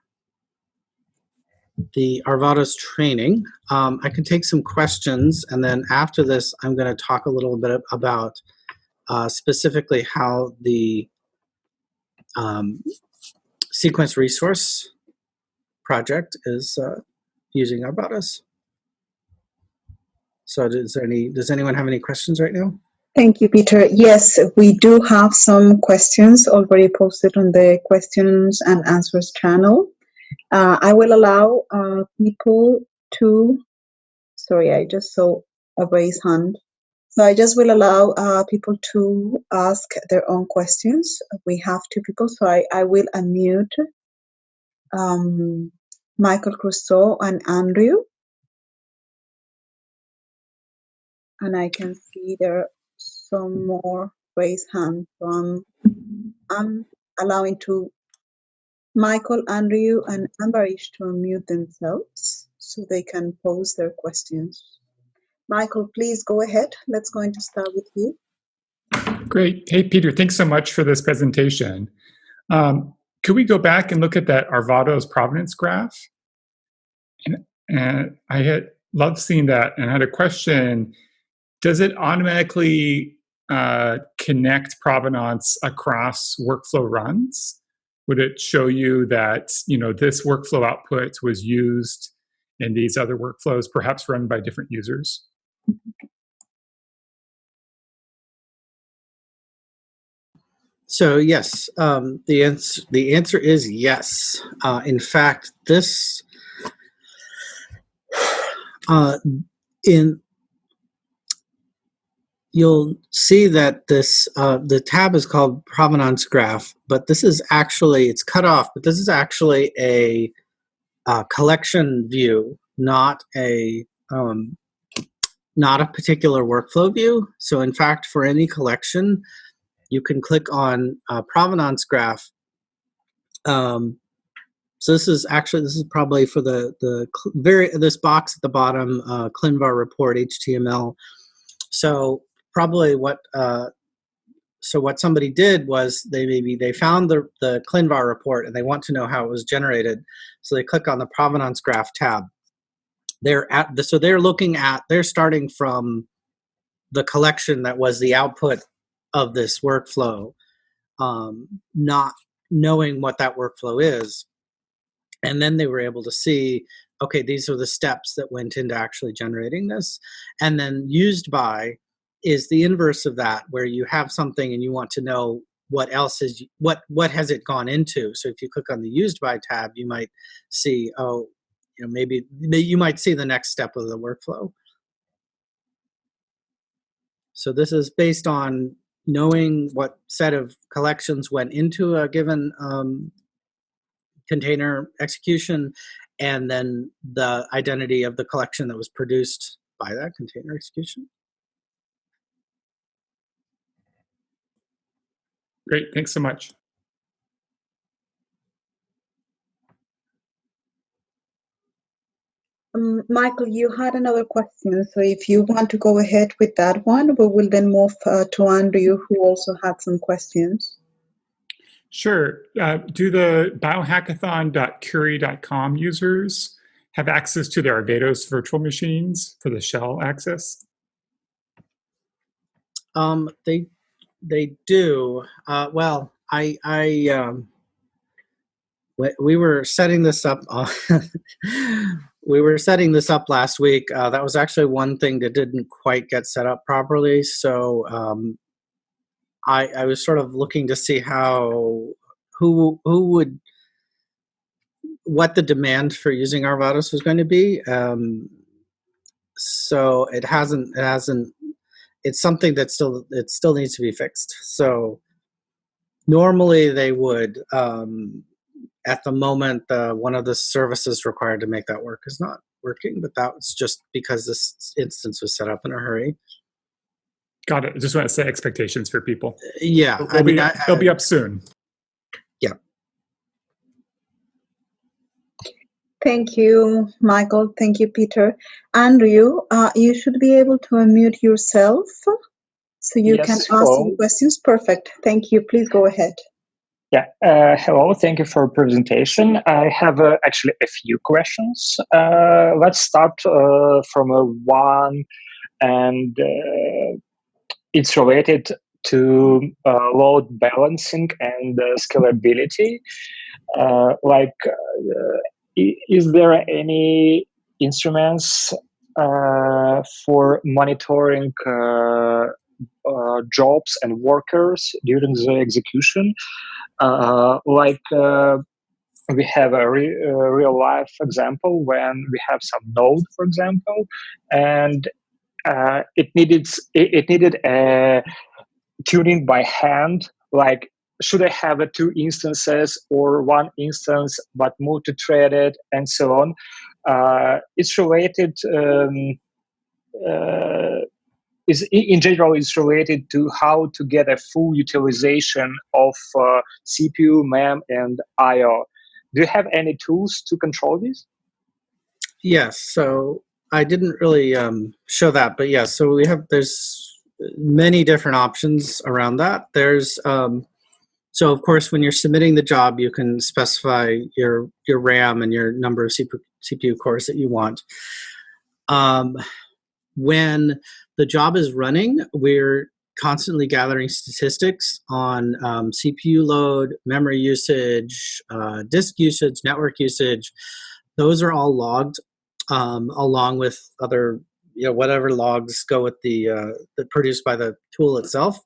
the Arvados training. Um, I can take some questions and then after this, I'm going to talk a little bit about uh, specifically how the um, sequence resource project is uh, using Arvados. So does any does anyone have any questions right now? Thank you, Peter. Yes, we do have some questions already posted on the questions and answers channel. Uh, I will allow uh, people to, sorry, I just saw a raised hand. So I just will allow uh, people to ask their own questions. We have two people, so I, I will unmute um, Michael Crusoe and Andrew. And I can see there are some more raised hands. So I'm, I'm allowing to Michael, Andrew, and Ambarish to unmute themselves so they can pose their questions. Michael, please go ahead. Let's going to start with you. Great. Hey, Peter, thanks so much for this presentation. Um, could we go back and look at that Arvados provenance graph? And, and I had loved seeing that and had a question. Does it automatically uh, connect provenance across workflow runs? Would it show you that you know this workflow output was used in these other workflows, perhaps run by different users? So yes, um, the answer the answer is yes. Uh, in fact, this uh, in you'll see that this uh, the tab is called provenance graph, but this is actually it's cut off, but this is actually a, a collection view, not a um, not a particular workflow view. So in fact, for any collection, you can click on uh, provenance graph. Um, so this is actually, this is probably for the, the very, this box at the bottom, uh, ClinVar report HTML. So probably what, uh, so what somebody did was they maybe, they found the, the ClinVar report and they want to know how it was generated. So they click on the provenance graph tab. They're at the, so they're looking at, they're starting from the collection that was the output of this workflow, um, not knowing what that workflow is. And then they were able to see, okay, these are the steps that went into actually generating this. And then used by is the inverse of that, where you have something and you want to know what else is what what has it gone into so if you click on the used by tab you might see oh you know maybe you might see the next step of the workflow so this is based on knowing what set of collections went into a given um, container execution, and then the identity of the collection that was produced by that container execution. Great, thanks so much. Um, Michael, you had another question, so if you want to go ahead with that one, we will then move uh, to Andrew, who also had some questions. Sure. Uh, do the biohackathon.curii.com users have access to their Arvados virtual machines for the shell access? Um, they they do. Uh, well, I I um, we were setting this up. Uh, we were setting this up last week. Uh, that was actually one thing that didn't quite get set up properly. So um, I, I was sort of looking to see how who who would what the demand for using Arvados was going to be. Um, so it hasn't it hasn't it's something that still it still needs to be fixed. So normally they would um, at the moment uh, one of the services required to make that work is not working, but that was just because this instance was set up in a hurry. Got it. I just want to set expectations for people. Yeah, They'll, I mean, be, I, they'll be up soon. Yeah. Thank you, Michael. Thank you, Peter. Andrew, uh, you should be able to unmute yourself so you Yes, can ask hello. some questions. Perfect. Thank you. Please go ahead. Yeah, uh, hello, thank you for presentation. I have uh, actually a few questions. Uh, let's start uh, from a one, and uh, it's related to uh, load balancing and uh, scalability. Uh, like, uh, is there any instruments uh, for monitoring uh, uh, jobs and workers during the execution? uh, like uh, we have a re- uh, real life example when we have some node, for example, and it needed it, it needed a tuning by hand. Like, should I have two instances or one instance, but multi-threaded and so on? Uh, it's related. Um, uh, is in general it's related to how to get a full utilization of uh, CPU, MEM, and I/O. Do you have any tools to control this? Yes. So I didn't really um, show that, but yes. So we have there's many different options around that. There's um, so of course when you're submitting the job, you can specify your your RAM and your number of CPU, cores that you want. Um, when the job is running, we're constantly gathering statistics on um, CPU load, memory usage, uh, disk usage, network usage. Those are all logged um, along with other, you know, whatever logs go with the uh, that produced by the tool itself.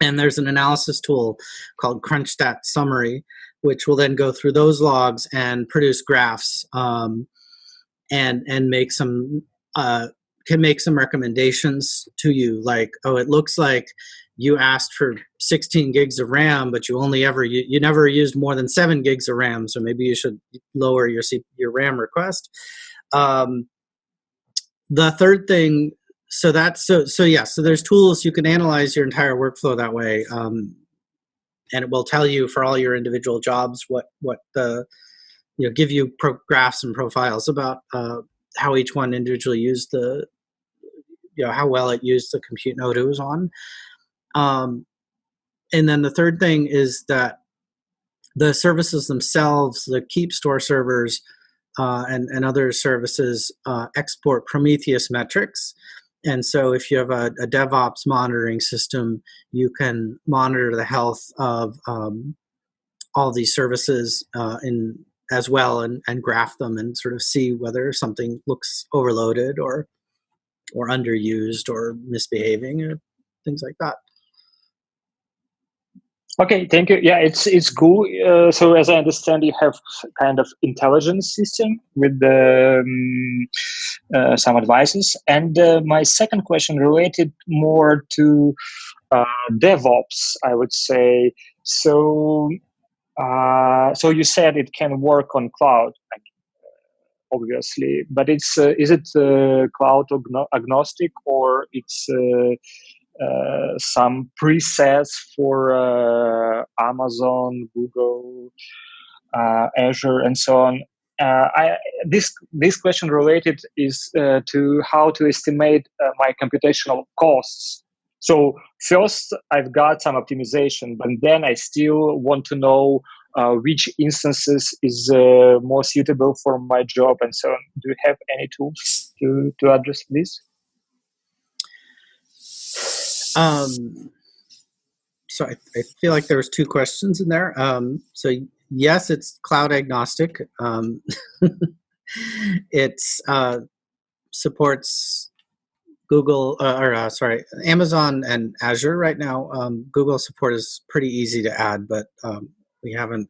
And there's an analysis tool called CrunchStat Summary, which will then go through those logs and produce graphs um, and and make some uh, can make some recommendations to you. Like oh it looks like you asked for 16 gigs of ram but you only ever you, you never used more than 7 gigs of ram so maybe you should lower your C, your ram request. Um, the third thing so that's so so yeah so there's tools you can analyze your entire workflow that way um, and it will tell you for all your individual jobs what what the you know give you pro- graphs and profiles about uh, how each one individually used the you know how well it used the compute node it was on. Um, and then the third thing is that the services themselves the keep store servers uh, and, and other services uh, export prometheus metrics and so if you have a, a devops monitoring system you can monitor the health of um, all these services uh, in as well and, and graph them and sort of see whether something looks overloaded or or underused or misbehaving or things like that. Okay, thank you. Yeah, it's it's cool. Uh, so as I understand, you have kind of intelligence system with the, um, uh, some advices. And uh, my second question related more to uh, DevOps, I would say. So uh, so you said it can work on cloud, obviously, but it's uh, is it uh, cloud agno- agnostic or it's uh, some presets for uh, Amazon, Google, uh, Azure, and so on? Uh, I, this this question related is uh, to how to estimate my computational costs. So first, I've got some optimization, but then I still want to know which instances is more suitable for my job and so on. Do you have any tools to to address this? Um, so I, I feel like there was two questions in there. Um, so yes, it's cloud agnostic. Um, it's uh, supports Google uh, or uh, sorry, Amazon and Azure right now. Um, Google support is pretty easy to add, but um, we haven't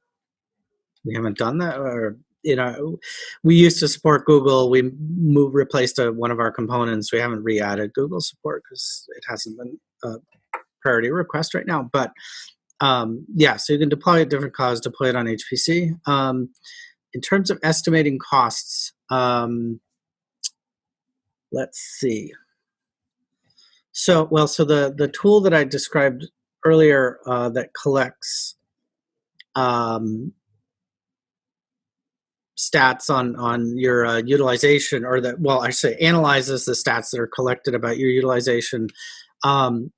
we haven't done that. Or you know, we used to support Google. We moved replaced a, one of our components. We haven't re-added Google support because it hasn't been a priority request right now. But um, yeah, so you can deploy at different clouds, deploy it on HPC. Um, in terms of estimating costs, um, let's see. So, well, so the, the tool that I described earlier uh, that collects um, stats on on your uh, utilization, or that well, I say analyzes the stats that are collected about your utilization. Um,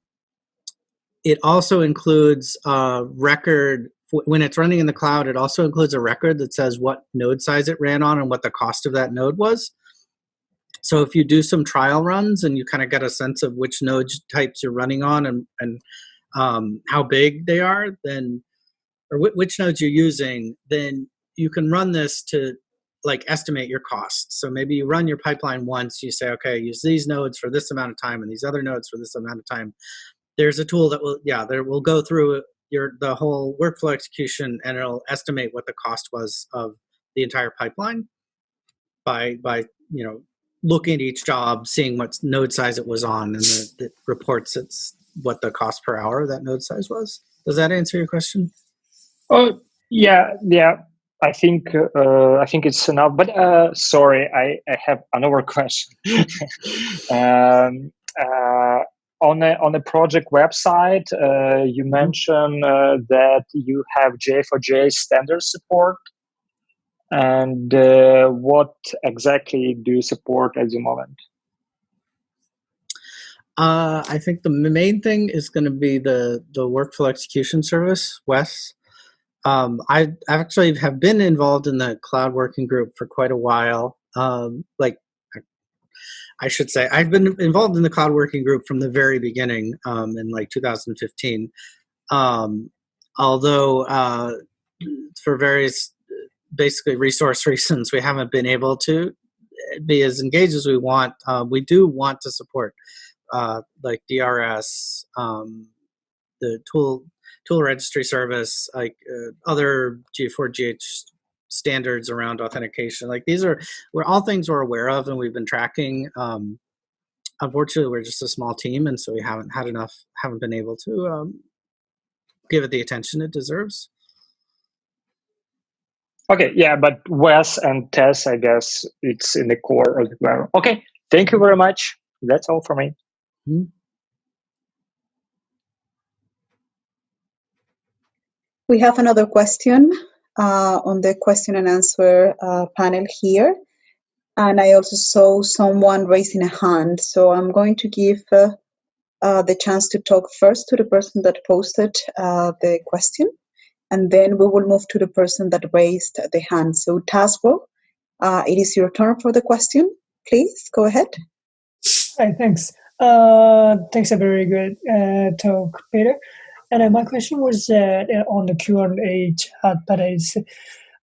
it also includes a record when it's running in the cloud. It also includes a record that says what node size it ran on and what the cost of that node was. So if you do some trial runs and you kind of get a sense of which node types you're running on and and um, how big they are, then or wh- which nodes you're using, then you can run this to like estimate your costs. So maybe you run your pipeline once, you say, okay, use these nodes for this amount of time and these other nodes for this amount of time. There's a tool that will, yeah, there will go through your the whole workflow execution and it'll estimate what the cost was of the entire pipeline by by you know looking at each job, seeing what node size it was on, and the, it reports it's what the cost per hour that node size was. Does that answer your question? Oh yeah, yeah. I think uh, I think it's enough. But uh, sorry, I, I have another question. um, uh, on a, on the project website, uh, you mentioned uh, that you have J4J standard support. And uh, what exactly do you support at the moment? Uh, I think the main thing is going to be the the workflow execution service, WES. Um, I actually have been involved in the cloud working group for quite a while. Um, like I should say, I've been involved in the cloud working group from the very beginning um, in like 2015. Um, although uh, for various basically resource reasons, we haven't been able to be as engaged as we want. Uh, we do want to support uh, like DRS, um, the tool tool registry service, like uh, other G4GH standards around authentication. Like these are, we're all things we're aware of and we've been tracking. Um, unfortunately, we're just a small team, and so we haven't had enough, haven't been able to um, give it the attention it deserves. Okay, yeah, but WES and TES, I guess it's in the core of the ground. Okay, thank you very much. That's all for me. Hmm? We have another question uh, on the question and answer uh, panel here. And I also saw someone raising a hand. So I'm going to give uh, uh the chance to talk first to the person that posted uh, the question. And then we will move to the person that raised the hand. So Tasbo, uh, it is your turn for the question. Please go ahead. Hi, thanks. Thanks, a very good talk, Peter. And uh, my question was uh, on the Q&A chat, but it's,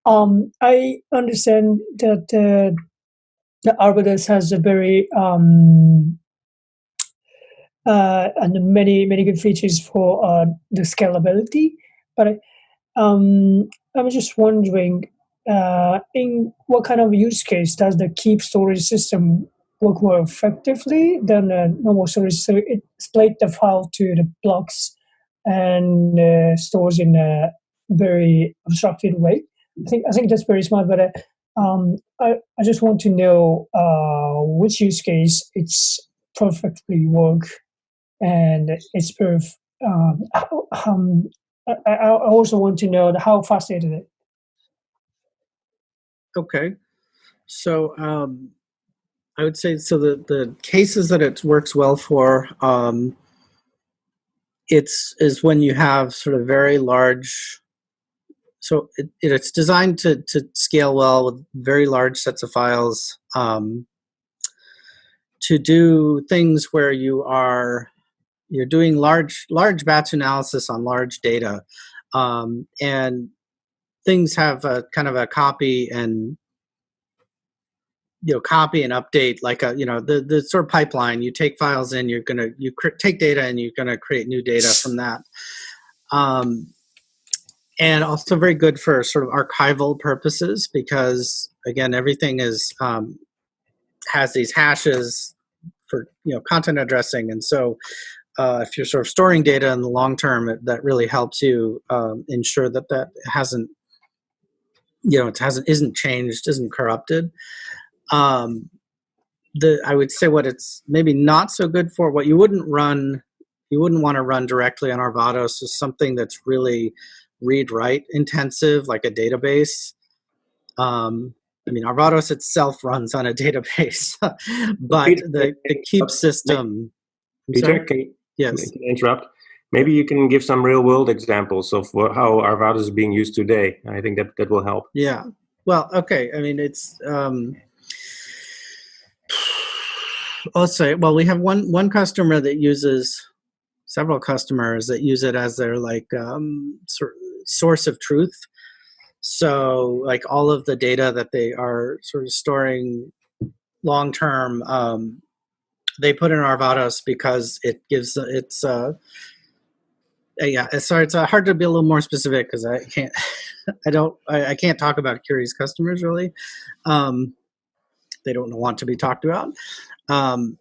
um, I understand that uh, the Arvados has a very um, uh, and many many good features for uh, the scalability, but um, I'm just wondering uh, in what kind of use case does the keep storage system work more effectively than a normal storage? So it split the file to the blocks and uh, stores in a very abstracted way. I think I think that's very smart. But uh, um, I I just want to know uh, which use case it's perfectly work, and it's perf. Um, um, I, I I also want to know how fast it is. Okay. So um, I would say so the the cases that it works well for um, it's is when you have sort of very large. So it, it's designed to to scale well with very large sets of files. Um, to do things where you are you're doing large large batch analysis on large data, um, and things have a kind of a copy and you know copy and update like a you know the the sort of pipeline you take files in you're gonna you cr- take data and you're gonna create new data from that. Um, and also very good for sort of archival purposes because again everything is um, has these hashes for you know content addressing. And so uh, if you're sort of storing data in the long term it, that really helps you um, ensure that that hasn't you know it hasn't isn't changed isn't corrupted um, the I would say what it's maybe not so good for what you wouldn't run you wouldn't want to run directly on Arvados is something that's really read write intensive like a database. Um, I mean Arvados itself runs on a database, but the, the keep system. Peter, can, Yes. can interrupt? Maybe you can give some real world examples of how Arvados is being used today. I think that that will help. Yeah. Well, okay. I mean, it's um let's say well, we have one one customer that uses several customers that use it as their like um sor- source of truth. So, like all of the data that they are sort of storing long term um they put in Arvados because it gives it's uh uh, yeah sorry it's uh, hard to be a little more specific because i can't i don't I, I can't talk about Curii's customers really um they don't want to be talked about um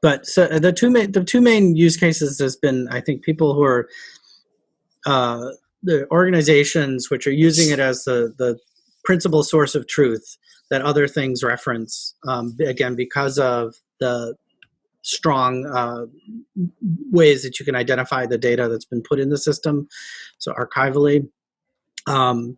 but so uh, the two main the two main use cases has been i think people who are uh the organizations which are using it as the the principal source of truth that other things reference um, again because of the strong uh, ways that you can identify the data that's been put in the system. So archivally. Um,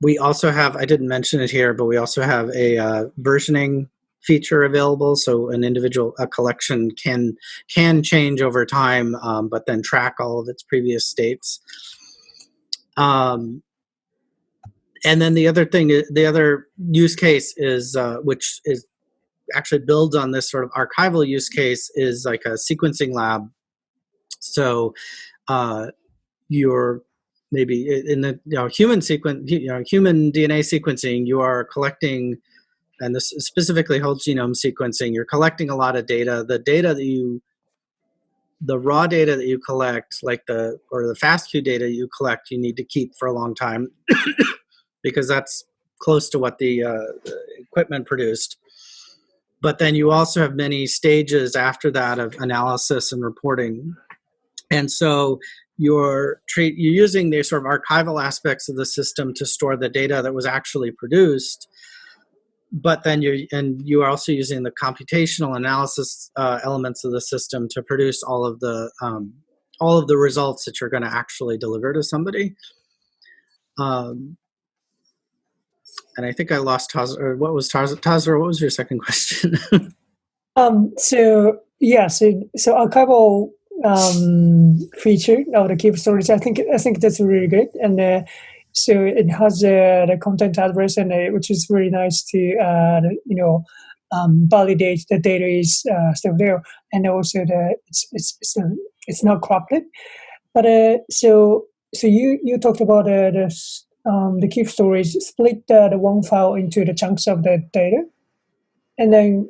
we also have, I didn't mention it here, but we also have a uh, versioning feature available. So an individual, a collection can can change over time, um, but then track all of its previous states. Um, and then the other thing, the other use case is, uh, which is actually builds on this sort of archival use case is like a sequencing lab. So uh, you're maybe in the you know human sequence, you know human DNA sequencing, you are collecting, and this specifically whole genome sequencing. You're collecting a lot of data. The data that you the raw data that you collect, like the or the FASTQ data you collect, you need to keep for a long time because that's close to what the, uh, the equipment produced but then you also have many stages after that of analysis and reporting and so you're treat you're using the sort of archival aspects of the system to store the data that was actually produced but then you're and you are also using the computational analysis uh, elements of the system to produce all of the um, all of the results that you're going to actually deliver to somebody um, and I think I lost Taz. Or what was Taz? Tazra, what was your second question? Um, so yeah, so so archival um, feature of the keep storage, I think I think that's really good, and uh, so it has uh, the content address, and which is really nice to uh, you know um, validate the data is uh, still there, and also the it's it's it's, it's not corrupted. But uh, so so you you talked about uh, the um, the keep storage split the one file into the chunks of the data, and then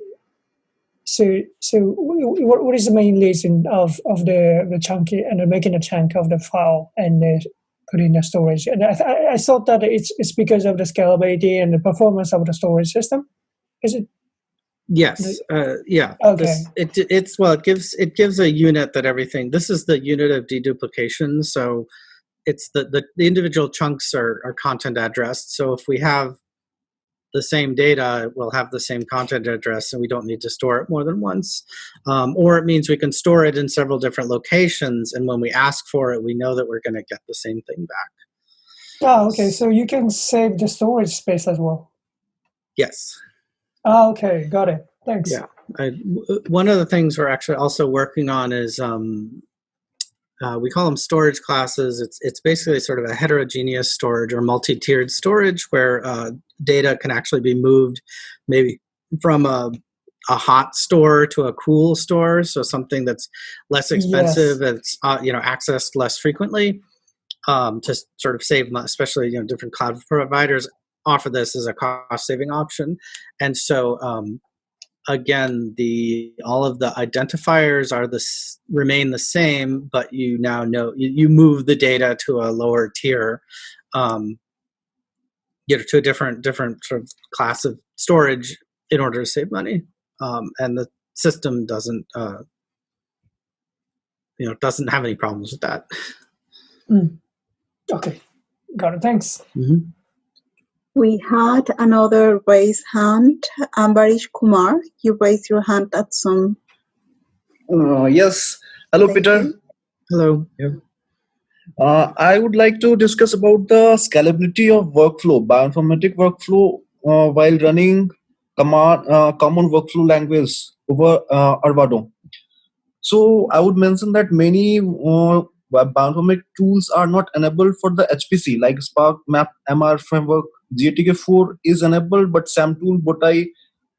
so, so what, what is the main reason of, of the, the chunky and making a chunk of the file and put in the storage? And I, th- I thought that it's, it's because of the scalability and the performance of the storage system. Is it? yes. Uh, yeah. Okay. This, it, it's well. It gives it gives a unit that everything. This is the unit of deduplication. So it's the, the, the individual chunks are, are content addressed. So if we have the same data, we'll have the same content address and we don't need to store it more than once. Um, or it means we can store it in several different locations and when we ask for it, we know that we're going to get the same thing back. Oh, okay. So you can save the storage space as well. Yes. Oh, okay. Got it. Thanks. Yeah. I, w- one of the things we're actually also working on is um, uh, we call them storage classes. It's it's basically sort of a heterogeneous storage or multi-tiered storage where uh, data can actually be moved maybe from a a hot store to a cool store, so something that's less expensive, it's uh, you know accessed less frequently, um, to sort of save, especially you know different cloud providers offer this as a cost saving option, and so um, again the all of the identifiers are the remain the same but you now know you, you move the data to a lower tier um you know to a different different sort of class of storage in order to save money um and the system doesn't uh you know doesn't have any problems with that Okay. Got it. Thanks. Mhm. We had another raised hand. Ambarish Kumar, you raised your hand at some. Uh, yes. Hello, Thank Peter. you. hello Uh, I would like to discuss about the scalability of workflow, bioinformatic workflow, uh, while running command, uh, common workflow language over uh, Arvado. So I would mention that many uh, bioinformatic tools are not enabled for the HPC, like Spark, Map, MR framework. GATK4 is enabled, but SAMTool, Bowtie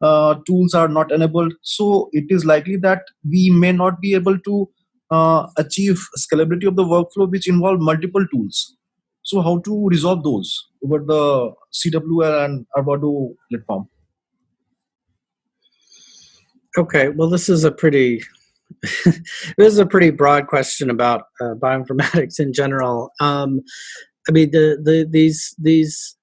uh, tools are not enabled. So it is likely that we may not be able to uh, achieve scalability of the workflow which involve multiple tools. So how to resolve those over the CWL and Arvado platform? Okay, well, this is a pretty this is a pretty broad question about uh, bioinformatics in general. Um, I mean, the the these these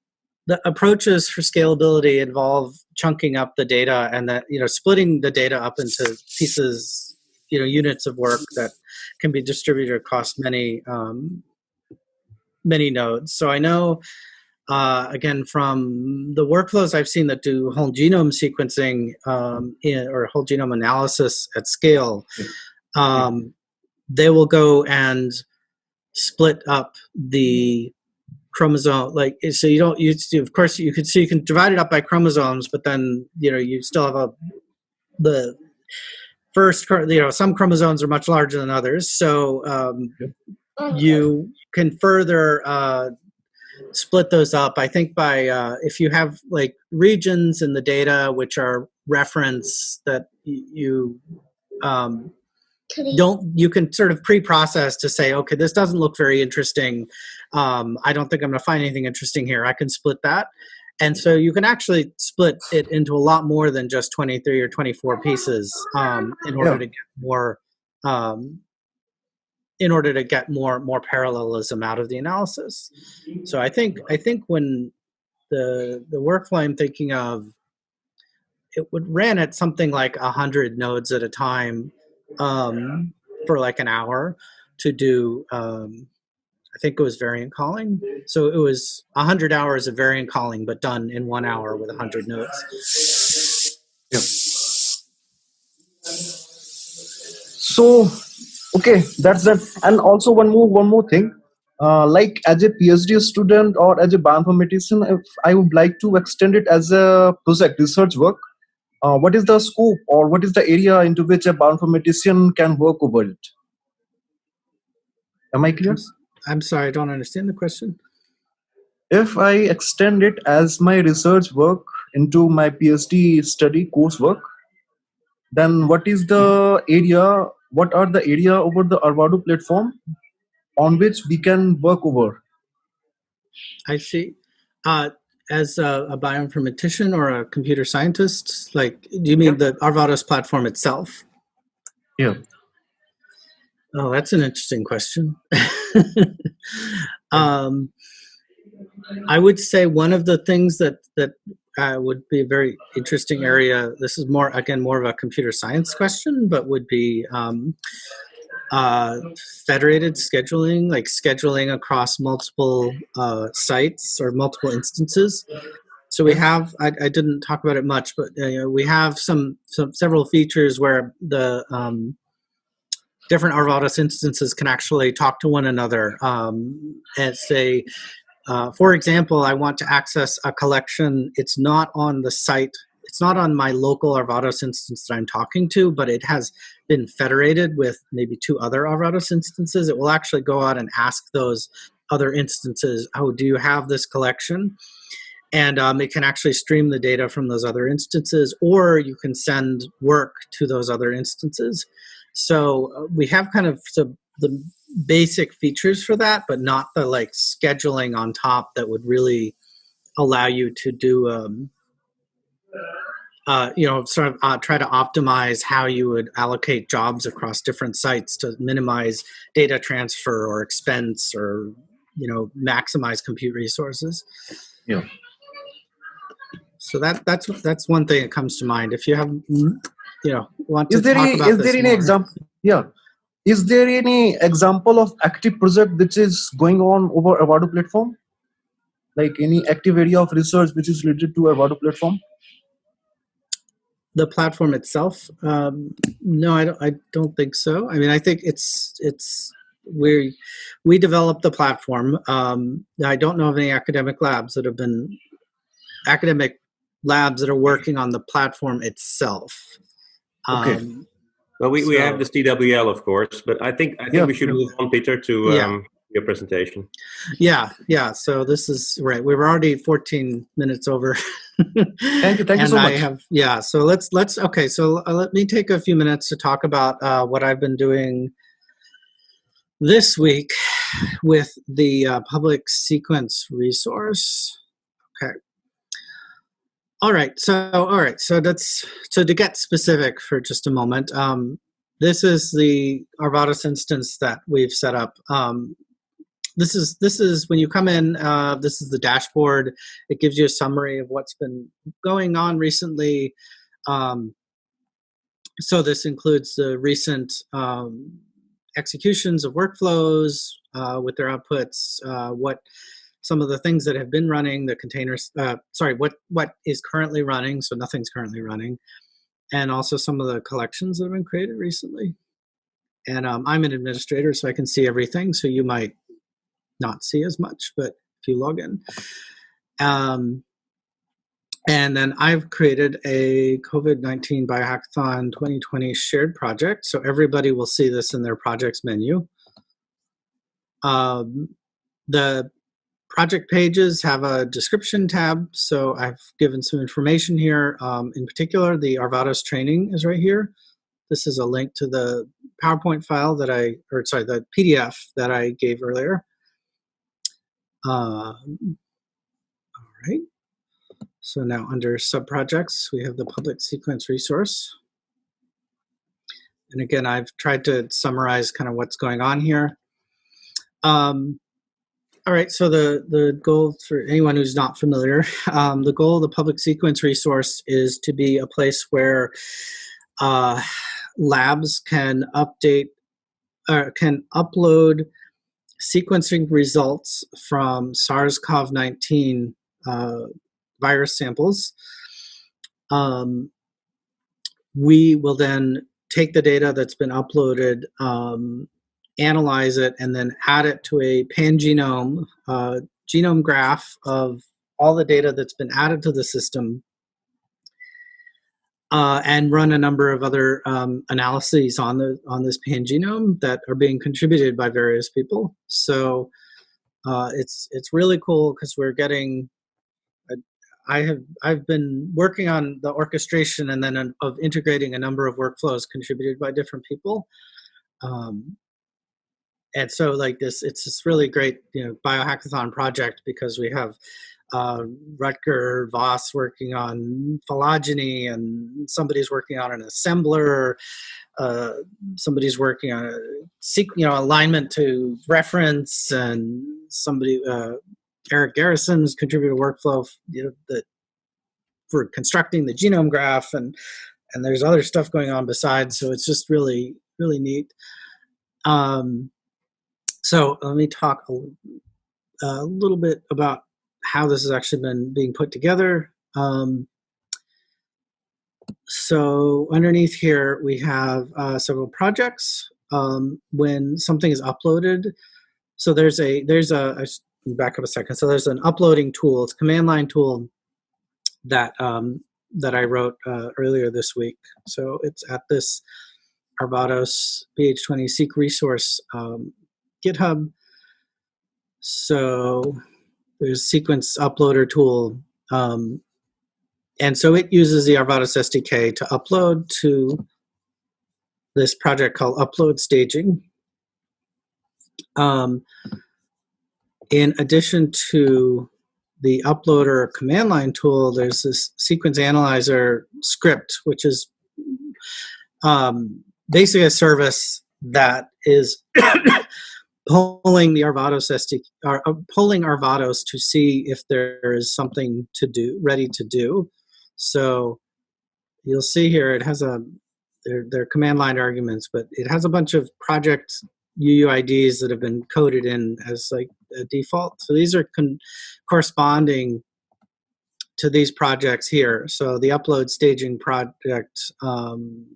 the approaches for scalability involve chunking up the data and that you know splitting the data up into pieces, you know, units of work that can be distributed across many um, many nodes. So I know uh, again from the workflows I've seen that do whole genome sequencing um, in, or whole genome analysis at scale, um, they will go and split up the chromosome like so you don't you of course you could see you can divide it up by chromosomes but then you know you still have a the first you know some chromosomes are much larger than others. So um, you can further uh, split those up i think by uh, if you have like regions in the data which are reference that you um, don't you can sort of pre-process to say okay this doesn't look very interesting um, i don't think i'm going to find anything interesting here. I can split that. And so you can actually split it into a lot more than just 23 or 24 pieces um, in order Yeah. to get more um, in order to get more more parallelism out of the analysis. So i think i think when the the workflow i'm thinking of it would ran at something like a 100 nodes at a time um, for like an hour to do um, i think it was variant calling so it was 100 hours of variant calling but done in one hour with 100 nodes So okay, that's that. And also one more one more thing. Uh, like as a PhD student or as a bioinformatician, if I would like to extend it as a project research work, uh, what is the scope or what is the area into which a bioinformatician can work over it? Am I clear? I'm sorry i don't understand the question If I extend it as my research work into my PhD study coursework, then what is the area? What are the area over the Arvado platform on which we can work over? i see uh, as a, a bioinformatician or a computer scientist like do you mean the arvados platform itself Yeah. Oh, that's an interesting question. um, I would say one of the things that that uh, would be a very interesting area. This is more again more of a computer science question, but would be um, uh, federated scheduling, like scheduling across multiple uh, sites or multiple instances. So we have, I, I didn't talk about it much, but uh, we have some, some several features where the um, different Arvados instances can actually talk to one another um, and say, uh, for example, I want to access a collection. It's not on the site. It's not on my local Arvados instance that I'm talking to, but it has been federated with maybe two other Arvados instances. It will actually go out and ask those other instances, oh, do you have this collection? And um, it can actually stream the data from those other instances, or you can send work to those other instances. So uh, we have kind of the, the basic features for that, but not the like scheduling on top that would really allow you to do, um, uh, you know, sort of uh, try to optimize how you would allocate jobs across different sites to minimize data transfer or expense or, you know, maximize compute resources. Yeah. So that that's that's one thing that comes to mind. If you have, you know, want to Is there talk any, about is there any more. example? Yeah. Is there any example of active project which is going on over Avado platform? Like any active area of research which is related to Avado platform? the platform itself um, no I don't, I don't think so i mean i think it's it's we we developed the platform um, i don't know of any academic labs that have been academic labs that are working on the platform itself Okay. um, Well, we, we have So- this CWL, of course, but I think I think Yeah, we should move on, Peter, to Yeah. um, your presentation. yeah yeah so this is right we were already 14 minutes over Thank you, thank you so I much. have yeah. So let's let's okay. So uh, let me take a few minutes to talk about uh, what I've been doing this week with the uh, public sequence resource. Okay. All right. So all right. So that's so to get specific for just a moment. Um, this is the Arvados instance that we've set up. Um, this is this is when you come in. Uh, this is the dashboard. It gives you a summary of what's been going on recently. Um, so this includes the recent um, executions of workflows uh, with their outputs, uh, what some of the things that have been running, the containers, uh, sorry, what, what is currently running, so nothing's currently running, and also some of the collections that have been created recently. And um, I'm an administrator, so I can see everything, so you might not see as much, but if you log in. Um, and then I've created a COVID 19 Biohackathon 2020 shared project. So everybody will see this in their projects menu. Um, the project pages have a description tab. So I've given some information here. Um, in particular, the Arvados training is right here. This is a link to the PowerPoint file that I, or sorry, the PDF that I gave earlier. Um, all right. So now under subprojects, we have the public sequence resource. And again, I've tried to summarize kind of what's going on here. Um, all right, so the, the goal for anyone who's not familiar, um, the goal of the public sequence resource is to be a place where uh, labs can update, or can upload sequencing results from SARS-CoV-19 uh, virus samples. Um, we will then take the data that's been uploaded, um, analyze it, and then add it to a pangenome uh, genome graph of all the data that's been added to the system uh, and run a number of other um, analyses on the on this pangenome that are being contributed by various people. So uh, it's it's really cool because we're getting. I have I've been working on the orchestration and then an, of integrating a number of workflows contributed by different people. Um, and so like this, it's this really great you know biohackathon project because we have uh, Rutger Vos working on phylogeny, and somebody's working on an assembler. Uh, somebody's working on a you know alignment to reference, and somebody uh, Erik Garrison's contributed workflow you know, that for constructing the genome graph, and and there's other stuff going on besides. So it's just really really neat. Um, so let me talk a, a little bit about how this has actually been being put together. Um, so underneath here, we have uh, several projects. Um, when something is uploaded, so there's a, there's a, s- back up a second. So there's an uploading tool, it's a command line tool that, um, that I wrote uh, earlier this week. So it's at this Arvados BH20 seq resource um, GitHub. So there's sequence uploader tool. Um, and so it uses the Arvados SDK to upload to this project called Upload Staging. Um, in addition to the uploader command line tool, there's this sequence analyzer script, which is um, basically a service that is pulling the Arvados SD, or uh, pulling Arvados to see if there is something to do, ready to do. So you'll see here it has a they're, they're command line arguments, but it has a bunch of project UUIDs that have been coded in as like a default. So these are corresponding to these projects here. So the upload staging project, um,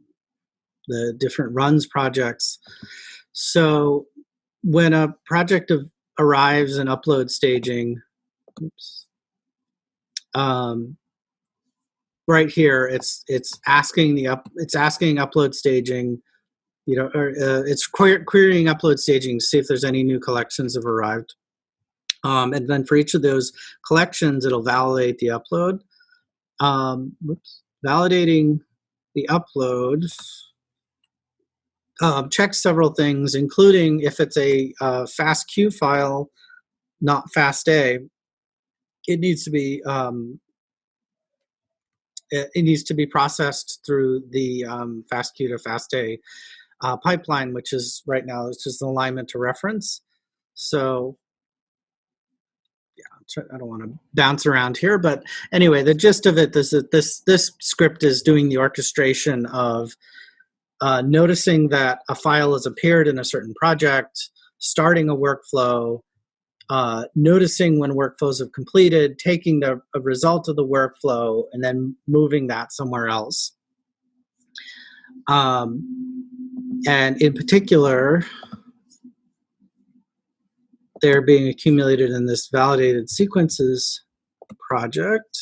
the different runs projects. So when a project of, arrives in upload staging, oops, um, right here, it's it's asking the up, it's asking upload staging, you know, or uh, it's query, querying upload staging to see if there's any new collections have arrived. Um, and then for each of those collections, it'll validate the upload. Um, whoops, validating the upload um, checks several things, including if it's a uh, FASTQ file, not FASTA, it needs to be um, it, it needs to be processed through the um, FASTQ to FASTA uh, pipeline, which is right now it's just an alignment to reference. So yeah, I don't want to bounce around here, but anyway, the gist of it is that this this script is doing the orchestration of uh, noticing that a file has appeared in a certain project, starting a workflow, uh, noticing when workflows have completed, taking the result of the workflow, and then moving that somewhere else. Um, and in particular, they're being accumulated in this validated sequences project.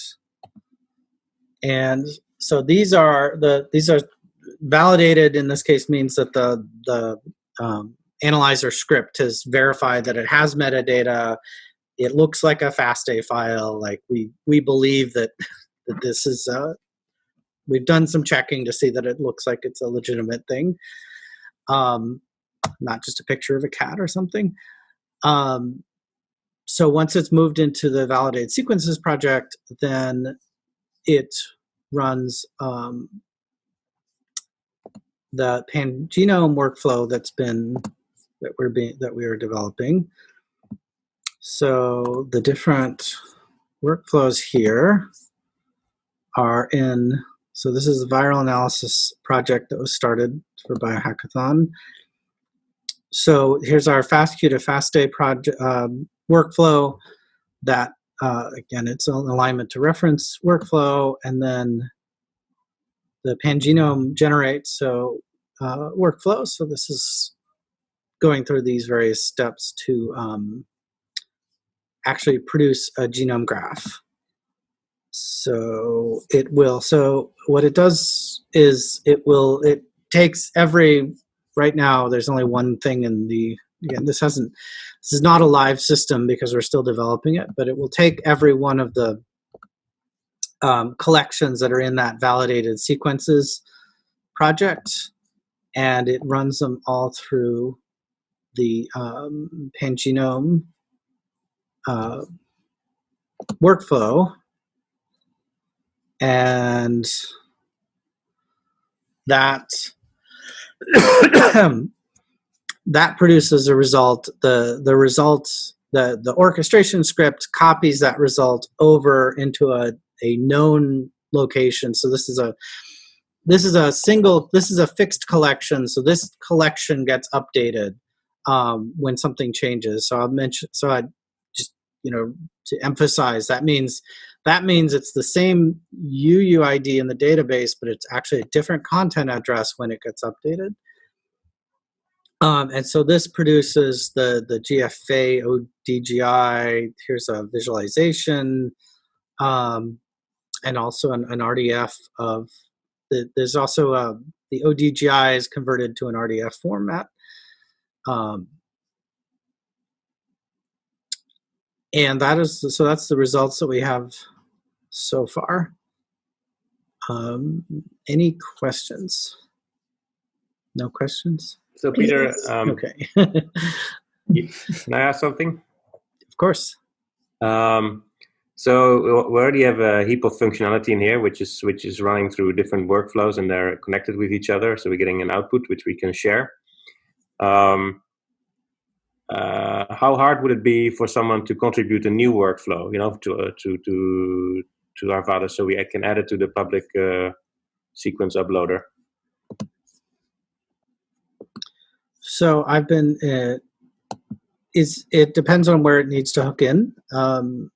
And so these are the these are validated in this case means that the the um, analyzer script has verified that it has metadata. It looks like a FASTA file. Like we we believe that that this is uh, we've done some checking to see that it looks like it's a legitimate thing, um, not just a picture of a cat or something. Um, so once it's moved into the validated sequences project, then it runs um, the pangenome workflow that's been that we're being that we are developing. So the different workflows here are in. So this is a viral analysis project that was started for Biohackathon. So here's our FastQ to FASTA project um, workflow. That uh, again, it's an alignment to reference workflow, and then the pangenome generates so uh, workflow. So this is going through these various steps to um, actually produce a genome graph. So it will. So what it does is it will. It takes every. Right now, there's only one thing in the. Again, this hasn't. This is not a live system because we're still developing it, but it will take every one of the um, collections that are in that validated sequences project, and it runs them all through the um, pangenome uh, workflow, and that that produces a result. The the result the the orchestration script copies that result over into a a known location. So this is a this is a single, this is a fixed collection. So this collection gets updated um, when something changes. So I'll mention, so I just, you know, to emphasize that means, that means it's the same UUID in the database, but it's actually a different content address when it gets updated. Um, and so this produces the, the GFA ODGI. Here's a visualization um, and also an, an RDF of the, there's also a, the ODGI is converted to an RDF format. Um, and that is, so that's the results that we have so far. Um, any questions? No questions? So Peter, um, Okay, can I ask something? of course. Um, so we already have a heap of functionality in here, which is which is running through different workflows, and they're connected with each other. So we're getting an output which we can share. Um, uh, how hard would it be for someone to contribute a new workflow, you know, to uh, to to to Arvada, so we can add it to the public uh, sequence uploader? So I've been, uh, is it depends on where it needs to hook in. Um,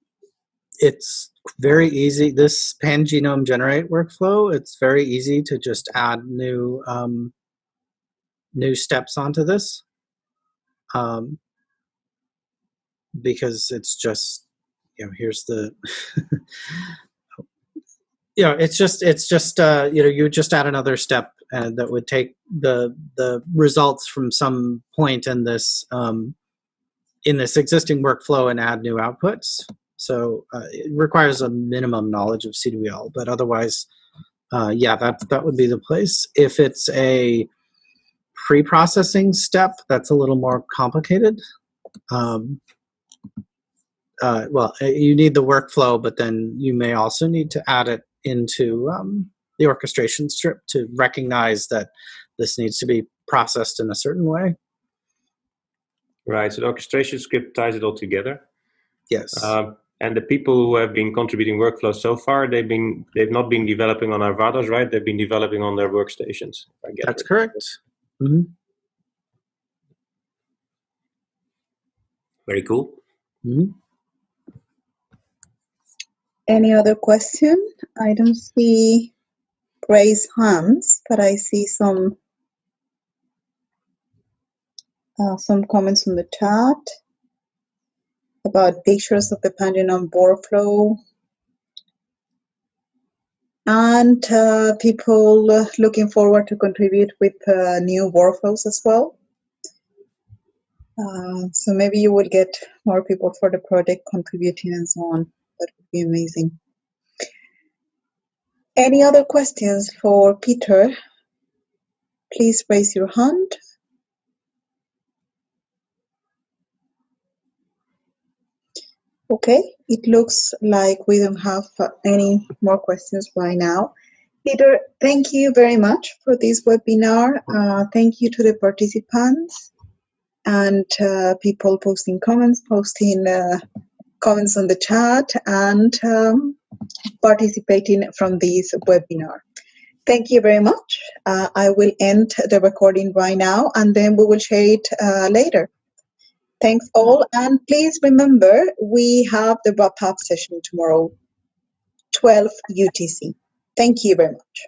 it's very easy. This pan genome generate workflow, it's very easy to just add new um, new steps onto this um, because it's just you know here's the you know it's just it's just uh, you know you just add another step and that would take the the results from some point in this um, in this existing workflow and add new outputs. So uh, it requires a minimum knowledge of CWL, but otherwise, uh, yeah, that that would be the place. If it's a pre-processing step, that's a little more complicated. Um, uh, well, uh, you need the workflow, but then you may also need to add it into um, the orchestration strip to recognize that this needs to be processed in a certain way. Right. So the orchestration script ties it all together. Yes. Um, and the people who have been contributing workflows so far, they've been they've not been developing on Arvados, right? They've been developing on their workstations. I get That's it. correct. hmm Very cool. hmm Any other question? I don't see raised hands, but I see some uh, some comments on the chat about pictures of the Pangenome workflow and uh, people looking forward to contribute with uh, new workflows as well. Uh, so maybe you will get more people for the project contributing and so on. That would be amazing. Any other questions for Peter? Please raise your hand. Okay, it looks like we don't have uh, any more questions right now. Peter, thank you very much for this webinar. Uh, thank you to the participants and uh, people posting comments, posting uh, comments on the chat, and um, participating from this webinar. Thank you very much. Uh, I will end the recording right now and then we will share it uh, later. Thanks all, and please remember we have the wrap up session tomorrow, 12 UTC. Thank you very much.